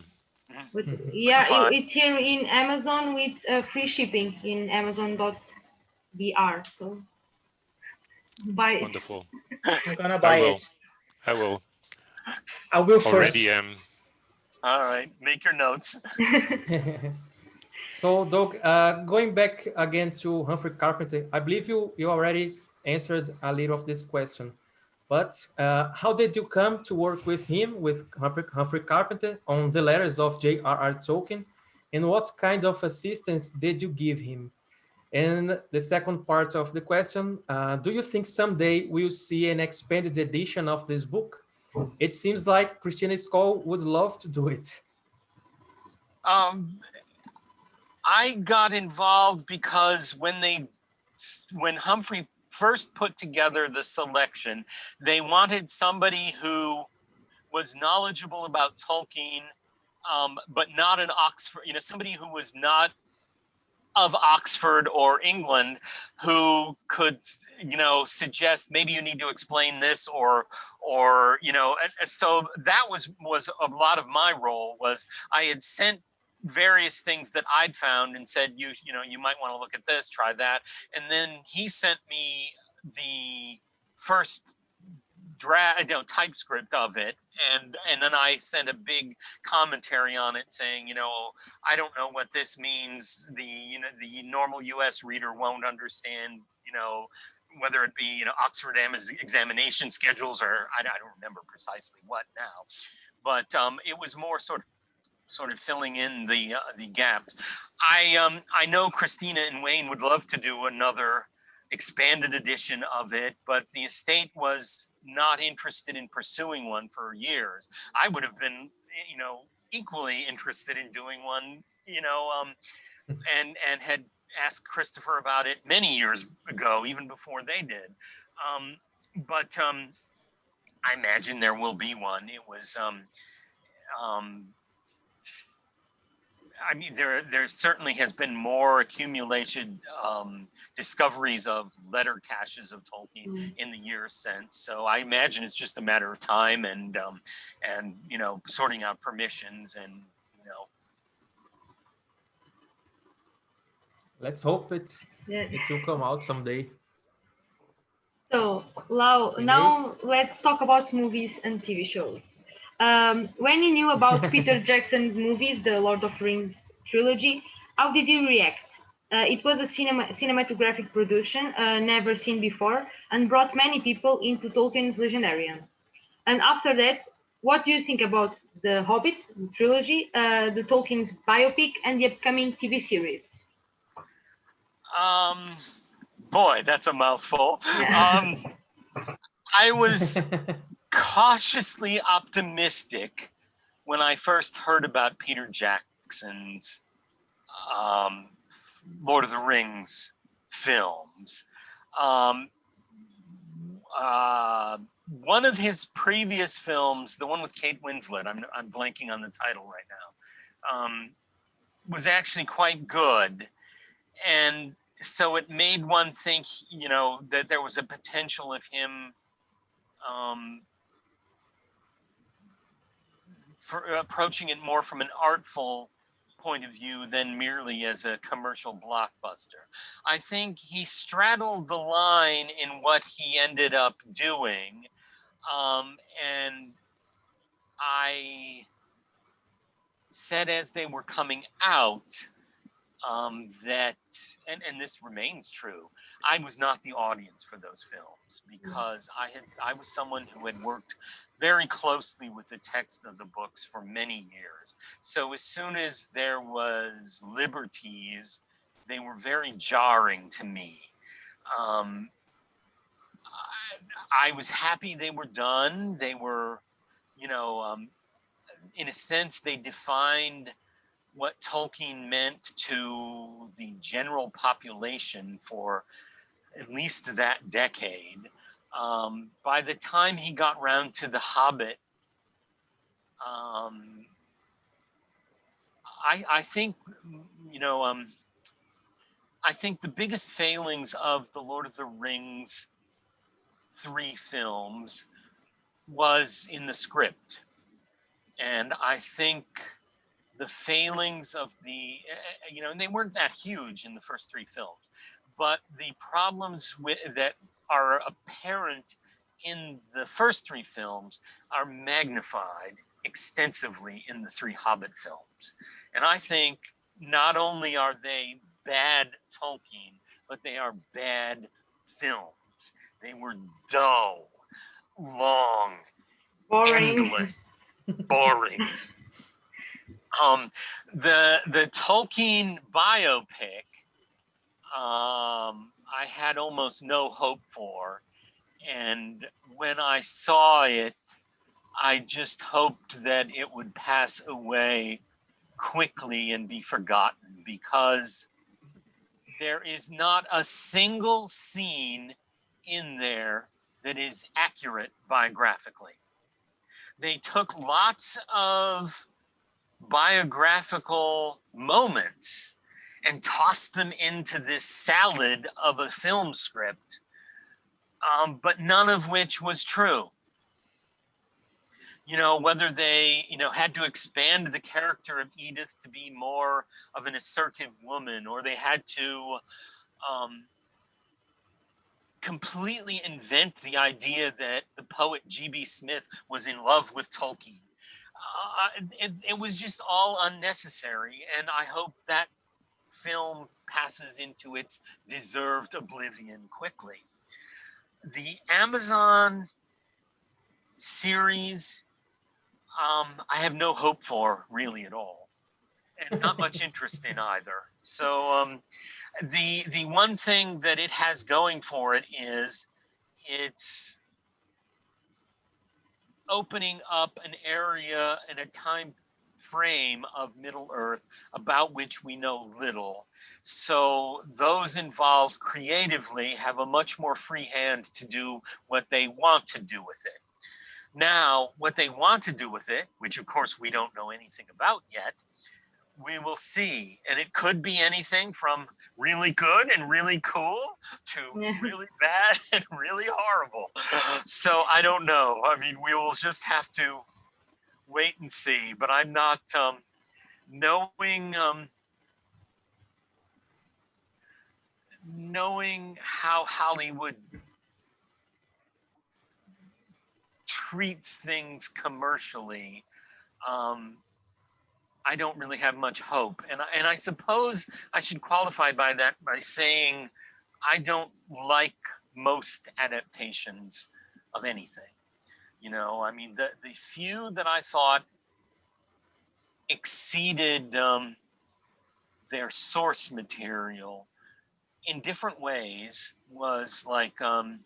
But yeah, find. it, it's here in Amazon with uh, free shipping in Amazon.br. So buy it. Wonderful. I'm gonna buy will. it. I will. I will first. Already am. All right. Make your notes. (laughs) (laughs) so, Doug, uh, going back again to Humphrey Carpenter, I believe you you already answered a little of this question, But uh, how did you come to work with him, with Humphrey, Carpenter, on the letters of J.R.R. Tolkien? And what kind of assistance did you give him? And the second part of the question, uh, do you think someday we'll see an expanded edition of this book? It seems like Christina Scull would love to do it. Um, I got involved because when they, when Humphrey first put together the selection, they wanted somebody who was knowledgeable about Tolkien, um, but not an Oxford, you know, somebody who was not of Oxford or England who could, you know, suggest maybe you need to explain this or, or, you know, so that was, was a lot of my role was I had sent various things that I'd found and said, you, you know, you might want to look at this, try that. And then he sent me the first draft, you know, typescript of it. And, and then I sent a big commentary on it saying, you know, I don't know what this means. The, you know, the normal US reader won't understand, you know, whether it be, you know, Oxford examination schedules or I, I don't remember precisely what now, but um, it was more sort of sort of filling in the uh, the gaps. I um I know Christina and Wayne would love to do another expanded edition of it, but the estate was not interested in pursuing one for years. I would have been, you know, equally interested in doing one, you know, um, and and had asked Christopher about it many years ago, even before they did. Um, but um, I imagine there will be one. It was um, um, I mean, there there certainly has been more accumulation um, discoveries of letter caches of Tolkien mm. in the years since. So I imagine it's just a matter of time and um, and you know sorting out permissions and you know. Let's hope it yeah. it will come out someday. So Lau, now let's talk about movies and TV shows. Um, when you knew about (laughs) Peter Jackson's movies, the Lord of Rings trilogy, how did you react? Uh, it was a cinema, cinematographic production uh, never seen before and brought many people into Tolkien's Legendarium. And after that, what do you think about The Hobbit the trilogy, uh, the Tolkien's biopic, and the upcoming TV series? Um, boy, that's a mouthful. Yeah. (laughs) Um, I was cautiously optimistic when I first heard about Peter Jackson's um, Lord of the Rings films. Um, uh, one of his previous films, the one with Kate Winslet, I'm, I'm blanking on the title right now, um, was actually quite good. And so it made one think, you know, that there was a potential of him um, approaching it more from an artful point of view than merely as a commercial blockbuster. I think he straddled the line in what he ended up doing. Um, and I said as they were coming out um, that, and, and this remains true, I was not the audience for those films because I had I was someone who had worked very closely with the text of the books for many years. So as soon as there was liberties, they were very jarring to me. Um, I, I, was happy they were done. They were, you know, um, in a sense, they defined what Tolkien meant to the general population for at least that decade. Um, by the time he got round to The Hobbit, um, I, I think, you know, um, I think the biggest failings of the Lord of the Rings three films was in the script. And I think the failings of the, eh, eh, you know, and they weren't that huge in the first three films, but the problems with, that are apparent in the first three films are magnified extensively in the three Hobbit films. And I think not only are they bad Tolkien, but they are bad films. They were dull. long, Boring. endless, boring. (laughs) Um, the the Tolkien biopic, um, I had almost no hope for, and when I saw it, I just hoped that it would pass away quickly and be forgotten because there is not a single scene in there that is accurate biographically. They took lots of biographical moments and tossed them into this salad of a film script, um, but none of which was true. You know, whether they, you know, had to expand the character of Edith to be more of an assertive woman, or they had to um, completely invent the idea that the poet G.B. Smith was in love with Tolkien. Uh, it, it was just all unnecessary, and I hope that film passes into its deserved oblivion quickly. The Amazon series, um, I have no hope for really at all, and not much (laughs) interest in either. So um, the the one thing that it has going for it is it's opening up an area and a time frame of Middle Earth about which we know little. So those involved creatively have a much more free hand to do what they want to do with it. Now, what they want to do with it, which of course we don't know anything about yet, we will see. And it could be anything from really good and really cool to Yeah. really bad (laughs) and really horrible. Uh-huh. So I don't know. I mean, we will just have to wait and see. But I'm not um, knowing um, knowing how Hollywood treats things commercially. Um, I don't really have much hope. And I, and I suppose I should qualify by that by saying I don't like most adaptations of anything. You know, I mean, the, the few that I thought exceeded um, their source material in different ways was like um,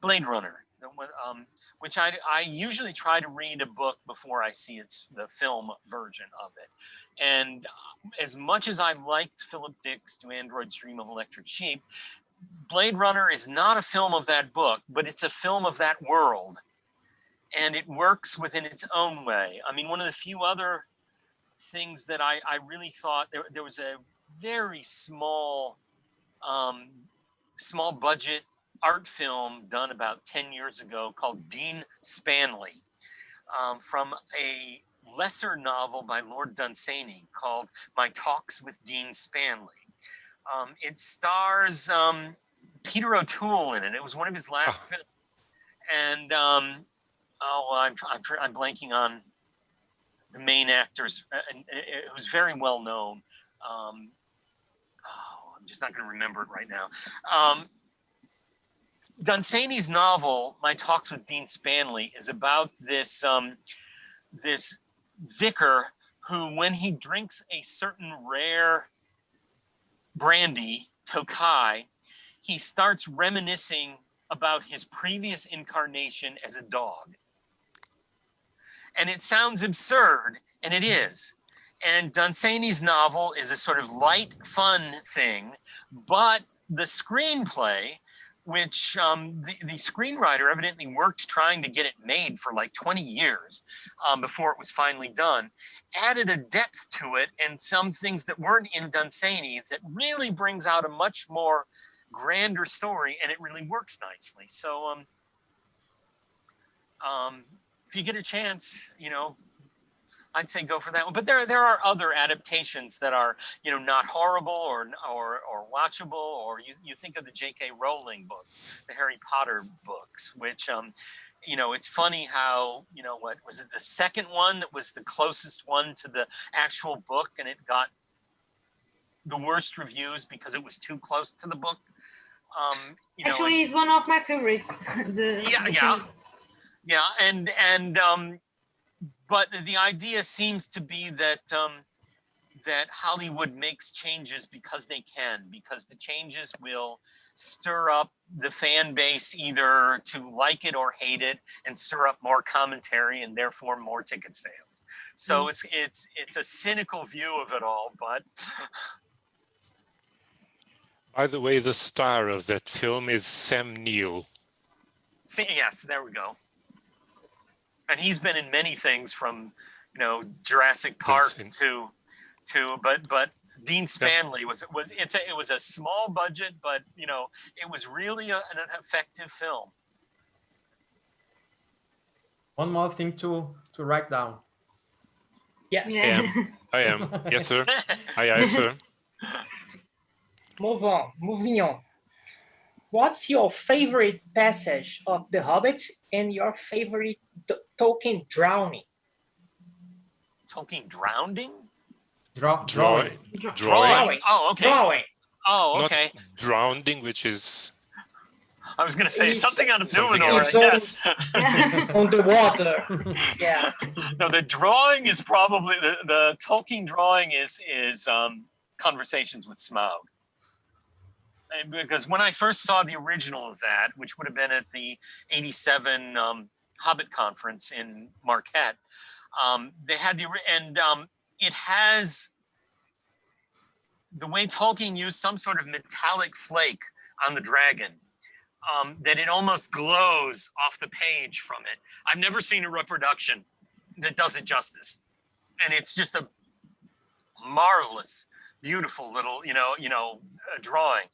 Blade Runner, um, which I, I usually try to read a book before I see its the film version of it. And uh, as much as I liked Philip Dick's To Android's Dream of Electric Sheep, Blade Runner is not a film of that book, but it's a film of that world. And it works within its own way. I mean, one of the few other things that I, I really thought there, there was a very small, um, small budget art film done about 10 years ago called Dean Spanley um, from a lesser novel by Lord Dunsany called My Talks with Dean Spanley. Um, it stars um, Peter O'Toole in it. It was one of his last Oh. films. And oh, I'm, I'm, I'm blanking on the main actors, uh, and, uh, uh, who's very well known. Um, oh, I'm just not going to remember it right now. Um, Dunsany's novel, My Talks with Dean Spanley, is about this um, this vicar who, when he drinks a certain rare brandy, Tokai, he starts reminiscing about his previous incarnation as a dog. And it sounds absurd, and it is. And Dunsany's novel is a sort of light, fun thing, but the screenplay, which um, the, the screenwriter evidently worked trying to get it made for like 20 years um, before it was finally done, added a depth to it and some things that weren't in Dunsany that really brings out a much more grander story and it really works nicely. So um, um, if you get a chance, you know, I'd say go for that one. But there there are other adaptations that are you know not horrible or or or watchable. Or you you think of the J.K. Rowling books, the Harry Potter books, which um, you know it's funny how you know what was it the second one that was the closest one to the actual book, and it got the worst reviews because it was too close to the book. Um, you know, Actually, it's one of my favorites. (laughs) the, Yeah, the yeah. Yeah, and and um, but the idea seems to be that um, that Hollywood makes changes because they can, because the changes will stir up the fan base either to like it or hate it and stir up more commentary and therefore more ticket sales. So mm. it's it's it's a cynical view of it all, but (laughs) by the way, the star of that film is Sam Neill. See, yes, there we go. And he's been in many things from, you know, Jurassic Park to, to, but, but Dean Spanley was, it was, it's a, it was a small budget, but, you know, it was really a, an effective film. One more thing to, to write down. Yeah. I am. I am. (laughs) Yes, sir. Aye, aye, sir. Move on. Moving on. What's your favorite passage of The Hobbit and your favorite Tolkien drowning? Tolkien drowning? Draw, drawing. Drawing. drawing. Oh, okay. Drawing. Oh, okay. Not drowning, which is. I was going to say it's something on Numenor, I guess. (laughs) on the water. Yeah. No, the drawing is probably the, the Tolkien drawing is is um, conversations with Smaug because when I first saw the original of that, which would have been at the 87 um, Hobbit conference in Marquette, um, they had the, and um, it has the way Tolkien used some sort of metallic flake on the dragon um, that it almost glows off the page from it. I've never seen a reproduction that does it justice. And it's just a marvelous, beautiful little, you know, you know, drawing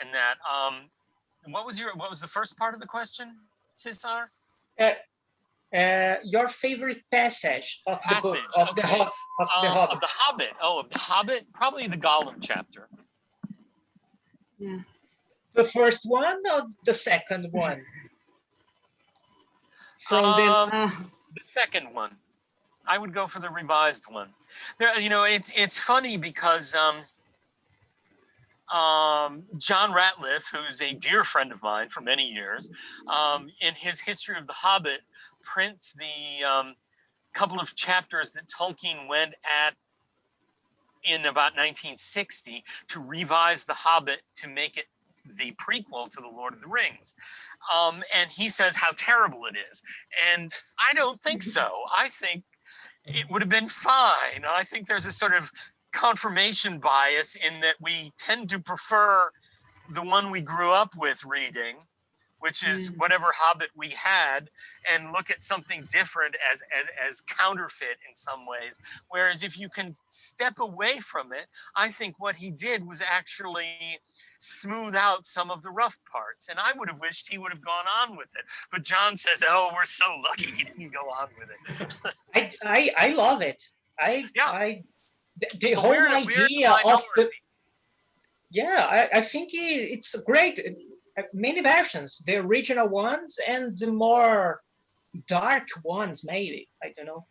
and that. Um, what was your what was the first part of the question, Cesar? Uh, uh, your favorite passage of passage, the book of okay. the of the uh, Hobbit. Of the Hobbit. Oh, of the Hobbit, probably the Gollum chapter. Yeah. The first one or the second one? From um, the the second one. I would go for the revised one. There, you know, it's it's funny because um, um, John Rateliff, who's a dear friend of mine for many years, um, in his History of the Hobbit, prints the um, couple of chapters that Tolkien went at in about 1960 to revise The Hobbit to make it the prequel to The Lord of the Rings. Um, and he says how terrible it is. And I don't think so. I think it would have been fine. I think there's a sort of confirmation bias in that we tend to prefer the one we grew up with reading, which is mm. whatever Hobbit we had, and look at something different as, as, as counterfeit in some ways. Whereas if you can step away from it, I think what he did was actually smooth out some of the rough parts. And I would have wished he would have gone on with it. But John says, oh, we're so lucky he didn't go on with it. I, I, I love it. I, yeah. I the, the whole weird, idea weird of the yeah I, I think it's great many versions. The original ones and the more dark ones maybe. I don't know.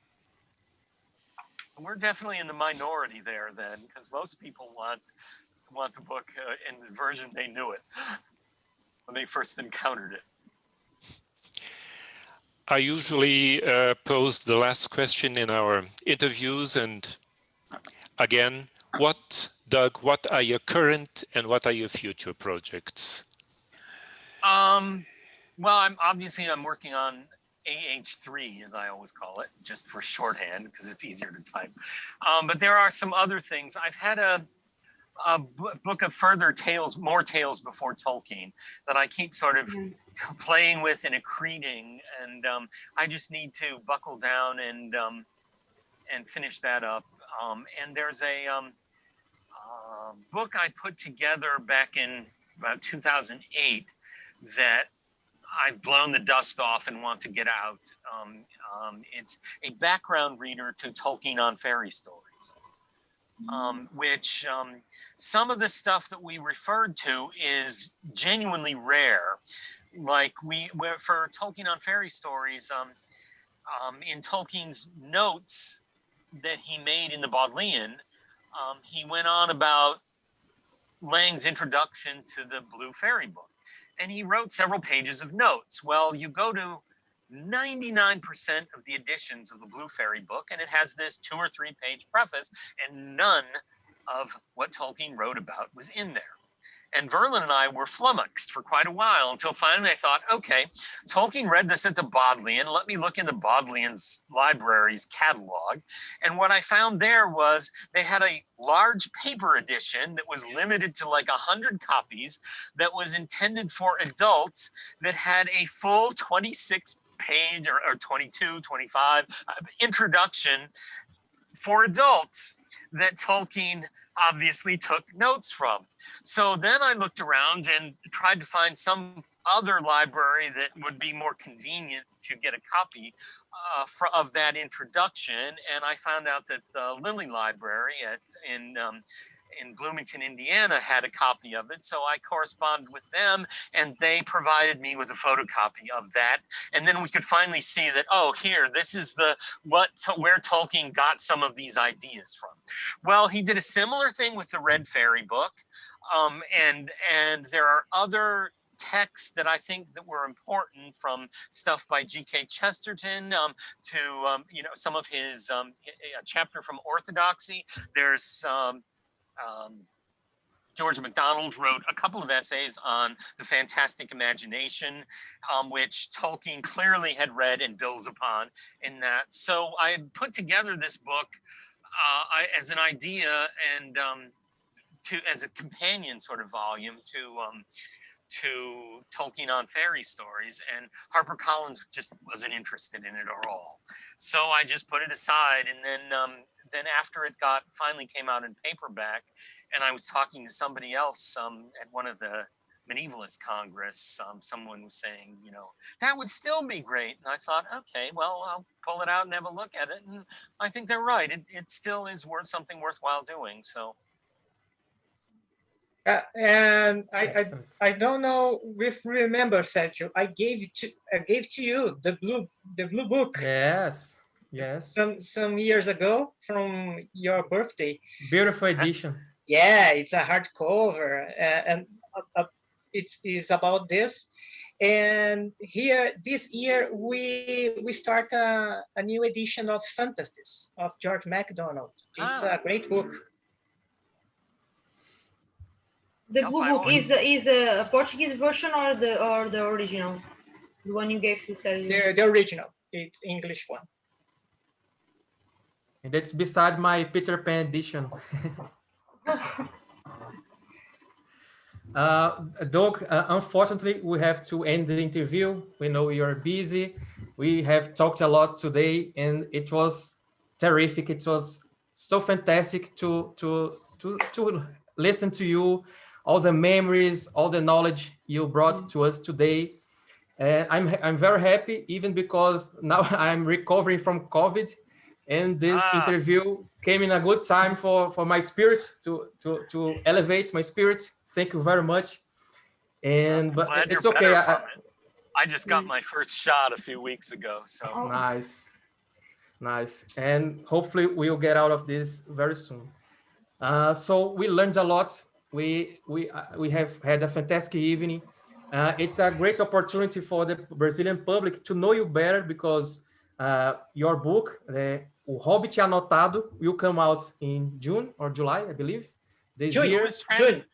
We're definitely in the minority there then because most people want want the book uh, in the version they knew it when they first encountered it. I usually uh, pose the last question in our interviews and again, what, Doug, what are your current and what are your future projects? Um, well, I'm obviously I'm working on AH3, as I always call it, just for shorthand because it's easier to type. Um, but there are some other things. I've had a, a book of further tales, more tales before Tolkien that I keep sort of mm -hmm. playing with and accreting. And um, I just need to buckle down and um, and finish that up. Um, and there's a um, uh, book I put together back in about 2008 that I've blown the dust off and want to get out. Um, um it's a background reader to Tolkien on fairy stories, um, which um, some of the stuff that we referred to is genuinely rare. Like we, were for Tolkien on fairy stories, in Tolkien's notes, that he made in the Bodleian, um, he went on about Lang's introduction to the Blue Fairy book. And he wrote several pages of notes. Well, you go to 99% of the editions of the Blue Fairy book, and it has this two or three page preface, and none of what Tolkien wrote about was in there. And Verlyn and I were flummoxed for quite a while until finally I thought, okay, Tolkien read this at the Bodleian. Let me look in the Bodleian's library's catalog. And what I found there was they had a large paper edition that was limited to like 100 copies that was intended for adults that had a full 26 page or, or 22, 25 uh, introduction for adults that Tolkien obviously took notes from. So then I looked around and tried to find some other library that would be more convenient to get a copy uh, for, of that introduction. And I found out that the Lilly Library at, in um, in Bloomington, Indiana had a copy of it. So I corresponded with them and they provided me with a photocopy of that. And then we could finally see that, oh, here, this is the what where Tolkien got some of these ideas from. Well, he did a similar thing with the Red Fairy book. Um, and and there are other texts that I think that were important from stuff by G.K. Chesterton um, to, um, you know, some of his, um, a chapter from Orthodoxy. There's um, George MacDonald wrote a couple of essays on the fantastic imagination, um, which Tolkien clearly had read and builds upon in that. So I put together this book uh, I, as an idea and um, to as a companion sort of volume to um, to Tolkien on fairy stories, and HarperCollins just wasn't interested in it at all. So I just put it aside, and then um, then after it got finally came out in paperback, and I was talking to somebody else um, at one of the medievalist congress, um, someone was saying, you know, that would still be great. And I thought, okay, well, I'll pull it out and have a look at it. And I think they're right. It, it still is worth something worthwhile doing. So. Uh, and I, I, I don't know if you remember Sergio. I gave to I gave to you the blue the blue book. Yes. Yes. Some some years ago from your birthday. Beautiful edition. Yeah, it's a hardcover, uh, and uh, uh, it's is about this. And here this year we we start a, a new edition of Fantasies of George MacDonald. It's ah. a great book. The blue book is the is a Portuguese version or the or the original, the one you gave to Sergio. The the original. It's English one. And that's beside my Peter Pan edition. (laughs) uh, Doug, uh, unfortunately, we have to end the interview. We know you're busy. We have talked a lot today and it was terrific. It was so fantastic to, to, to, to listen to you, all the memories, all the knowledge you brought to us today. And I'm, I'm very happy, even because now (laughs) I'm recovering from COVID and this ah. interview came in a good time for for my spirit to to to elevate my spirit. Thank you very much. And but it's okay. I, I, just got my first shot a few weeks ago so. Oh. nice. Nice. And hopefully we'll get out of this very soon. Uh, so we learned a lot we we uh, we have had a fantastic evening uh, it's a great opportunity for the brazilian public to know you better because uh, your book the O Hobbit Anotado will come out in June or July, I believe. This June, year. Who, is trans June.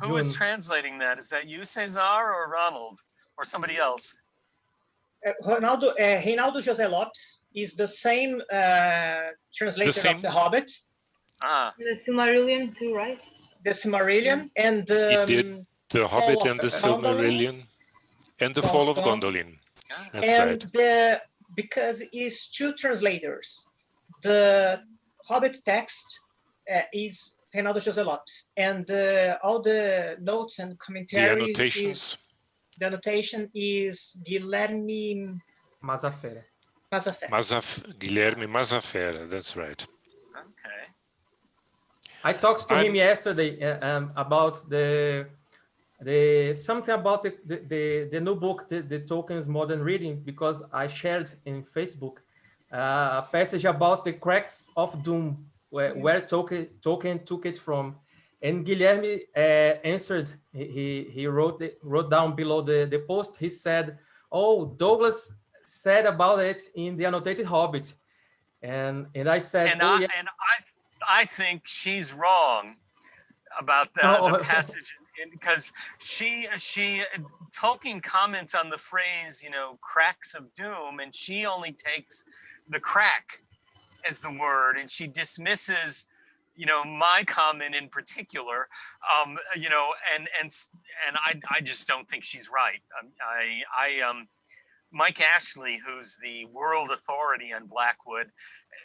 who is translating that? Is that you, Cesar, or Ronald, or somebody else? Uh, Ronaldo, uh, Reinaldo José Lopes is the same uh, translator the same? of The Hobbit. Ah. The Silmarillion too, right? The Silmarillion and um, he did The Hobbit and the Silmarillion and the Fall of Gondolin. That's and right. The, because it's two translators the Hobbit text uh, is Reinaldo José Lopes, and uh, all the notes and commentary. The annotations. Is, the annotation is Guilherme Mazafera. Mazafera. Mazaf Guilherme Mazafera. That's right. I talked to I'm... him yesterday uh, um, about the the something about the the, the, the new book, the, the Tolkien's Modern Reading, because I shared in Facebook uh, a passage about the cracks of doom, where, where token Tolkien took it from. And Guilherme uh, answered, he, he wrote, the, wrote down below the, the post, he said, oh, Douglas said about it in the annotated Hobbit, and and I said, And oh, I yeah, and I I think she's wrong about the, Oh. the (laughs) passage because she she Tolkien comments on the phrase you know cracks of doom and she only takes the crack as the word and she dismisses you know my comment in particular um you know and and and i i just don't think she's right Um, i i um mike ashley who's the world authority on blackwood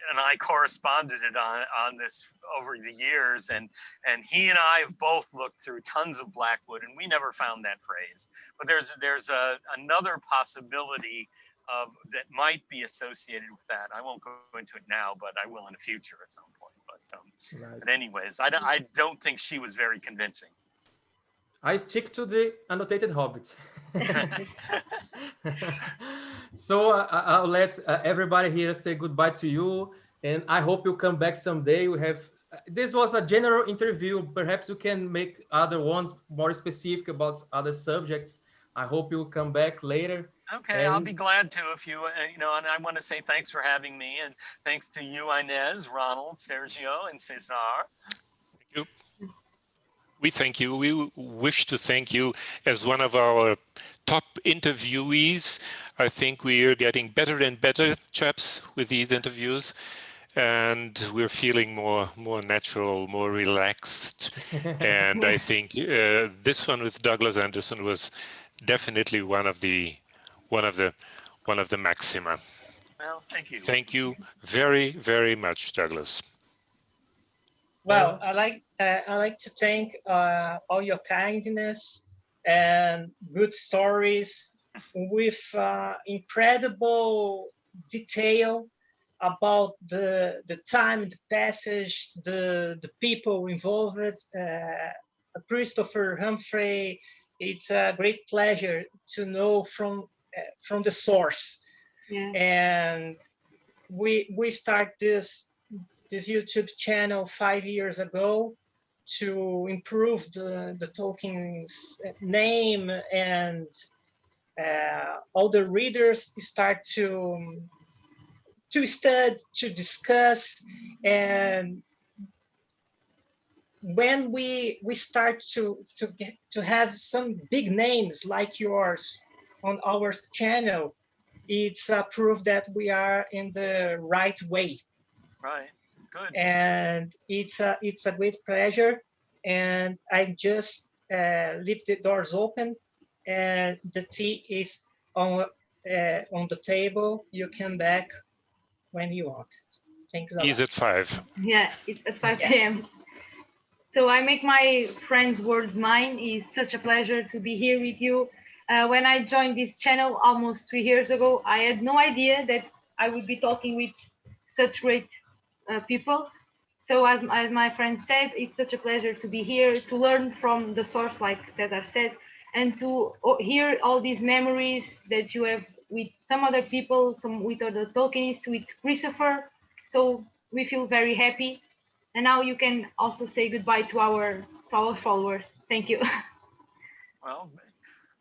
and i corresponded on on this over the years and and he and i have both looked through tons of blackwood and we never found that phrase but there's there's a another possibility of that might be associated with that i won't go into it now but i will in the future at some point but um nice. but anyways, I don't, I don't think she was very convincing. I stick to the annotated Hobbit. (laughs) (laughs) so uh, I- I'll let uh, everybody here say goodbye to you, and I hope you come back someday. We have this was a general interview. Perhaps you can make other ones more specific about other subjects. I hope you will come back later. Okay, I'll be glad to if you, uh, you know, and I want to say thanks for having me and thanks to you, Inês, Ronald, Sergio, and Cesar. We thank you. We wish to thank you as one of our top interviewees. I think we are getting better and better, chaps, with these interviews. And we're feeling more more natural, more relaxed. (laughs) and I think uh, this one with Douglas Anderson was definitely one of the one of the one of the maxima. Well, thank you. Thank you very, very much, Douglas. Well, I like uh, I like to thank uh, all your kindness and good stories with uh, incredible detail about the the time, the passage, the the people involved. Uh, Christopher Humphrey, it's a great pleasure to know from uh, from the source Yeah. and we we start this this YouTube channel five years ago to improve the the Tolkien's name and uh, all the readers start to to study to discuss. And when we we start to to get to have some big names like yours on our channel it's a proof that we are in the right way. Right, good. and it's a it's a great pleasure and i just uh, leave the doors open and the tea is on uh, on the table you come back when you want it thanks a He's lot at five. Yeah, it's at 5 Yeah. p.m. So I make my friends' words mine. It's such a pleasure to be here with you. Uh, when I joined this channel almost three years ago, I had no idea that I would be talking with such great uh, people. So as, as my friend said, it's such a pleasure to be here, to learn from the source, like Cesar said, and to hear all these memories that you have with some other people, some with other Tolkienists, with Christopher. So we feel very happy. And now you can also say goodbye to our to our followers. Thank you. (laughs) Well,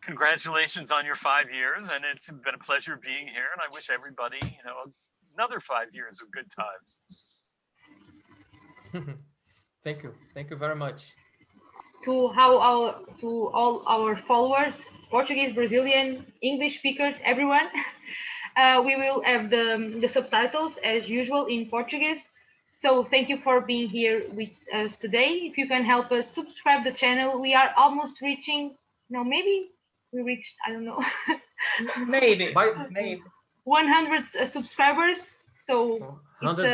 congratulations on your five years and it's been a pleasure being here and I wish everybody, you know, another five years of good times. Thank you. Thank you very much. to how our to all our followers, Portuguese, Brazilian, English speakers, everyone. (laughs) Uh, we will have the, the subtitles as usual in Portuguese. So thank you for being here with us today. If you can help us subscribe the channel, we are almost reaching. No, maybe we reached. I don't know. (laughs) maybe Bye. maybe 100 uh, subscribers. So Hundred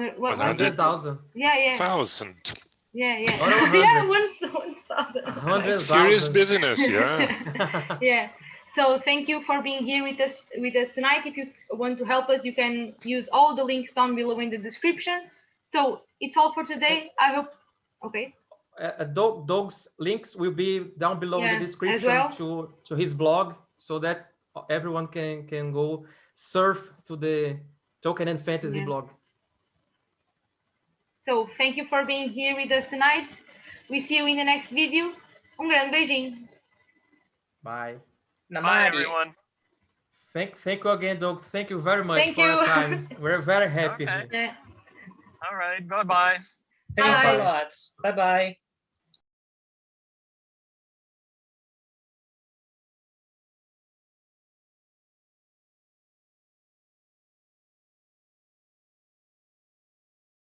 thousand. what, what- Hundred. Hundred thousand. yeah, yeah, Thousand. yeah, yeah. Not (laughs) yeah, hundred. one, one thousand. Hundred Serious business, yeah. (laughs) yeah so thank you for being here with us with us tonight if you want to help us you can use all the links down below in the description so it's all for today i hope okay uh, Doug, Doug's links will be down below Yeah, in the description well. to to his blog so that everyone can can go surf to the Tolkien and Fantasy Yeah. blog. So thank you for being here with us tonight we see you in the next video um grande beijinho Bye. Bye, everyone. Thank, thank you again, Doug. Thank you very much Thank for your time. (laughs) We're very happy. Okay. Yeah. All right. Bye bye. Thanks Bye. a lot. Bye bye.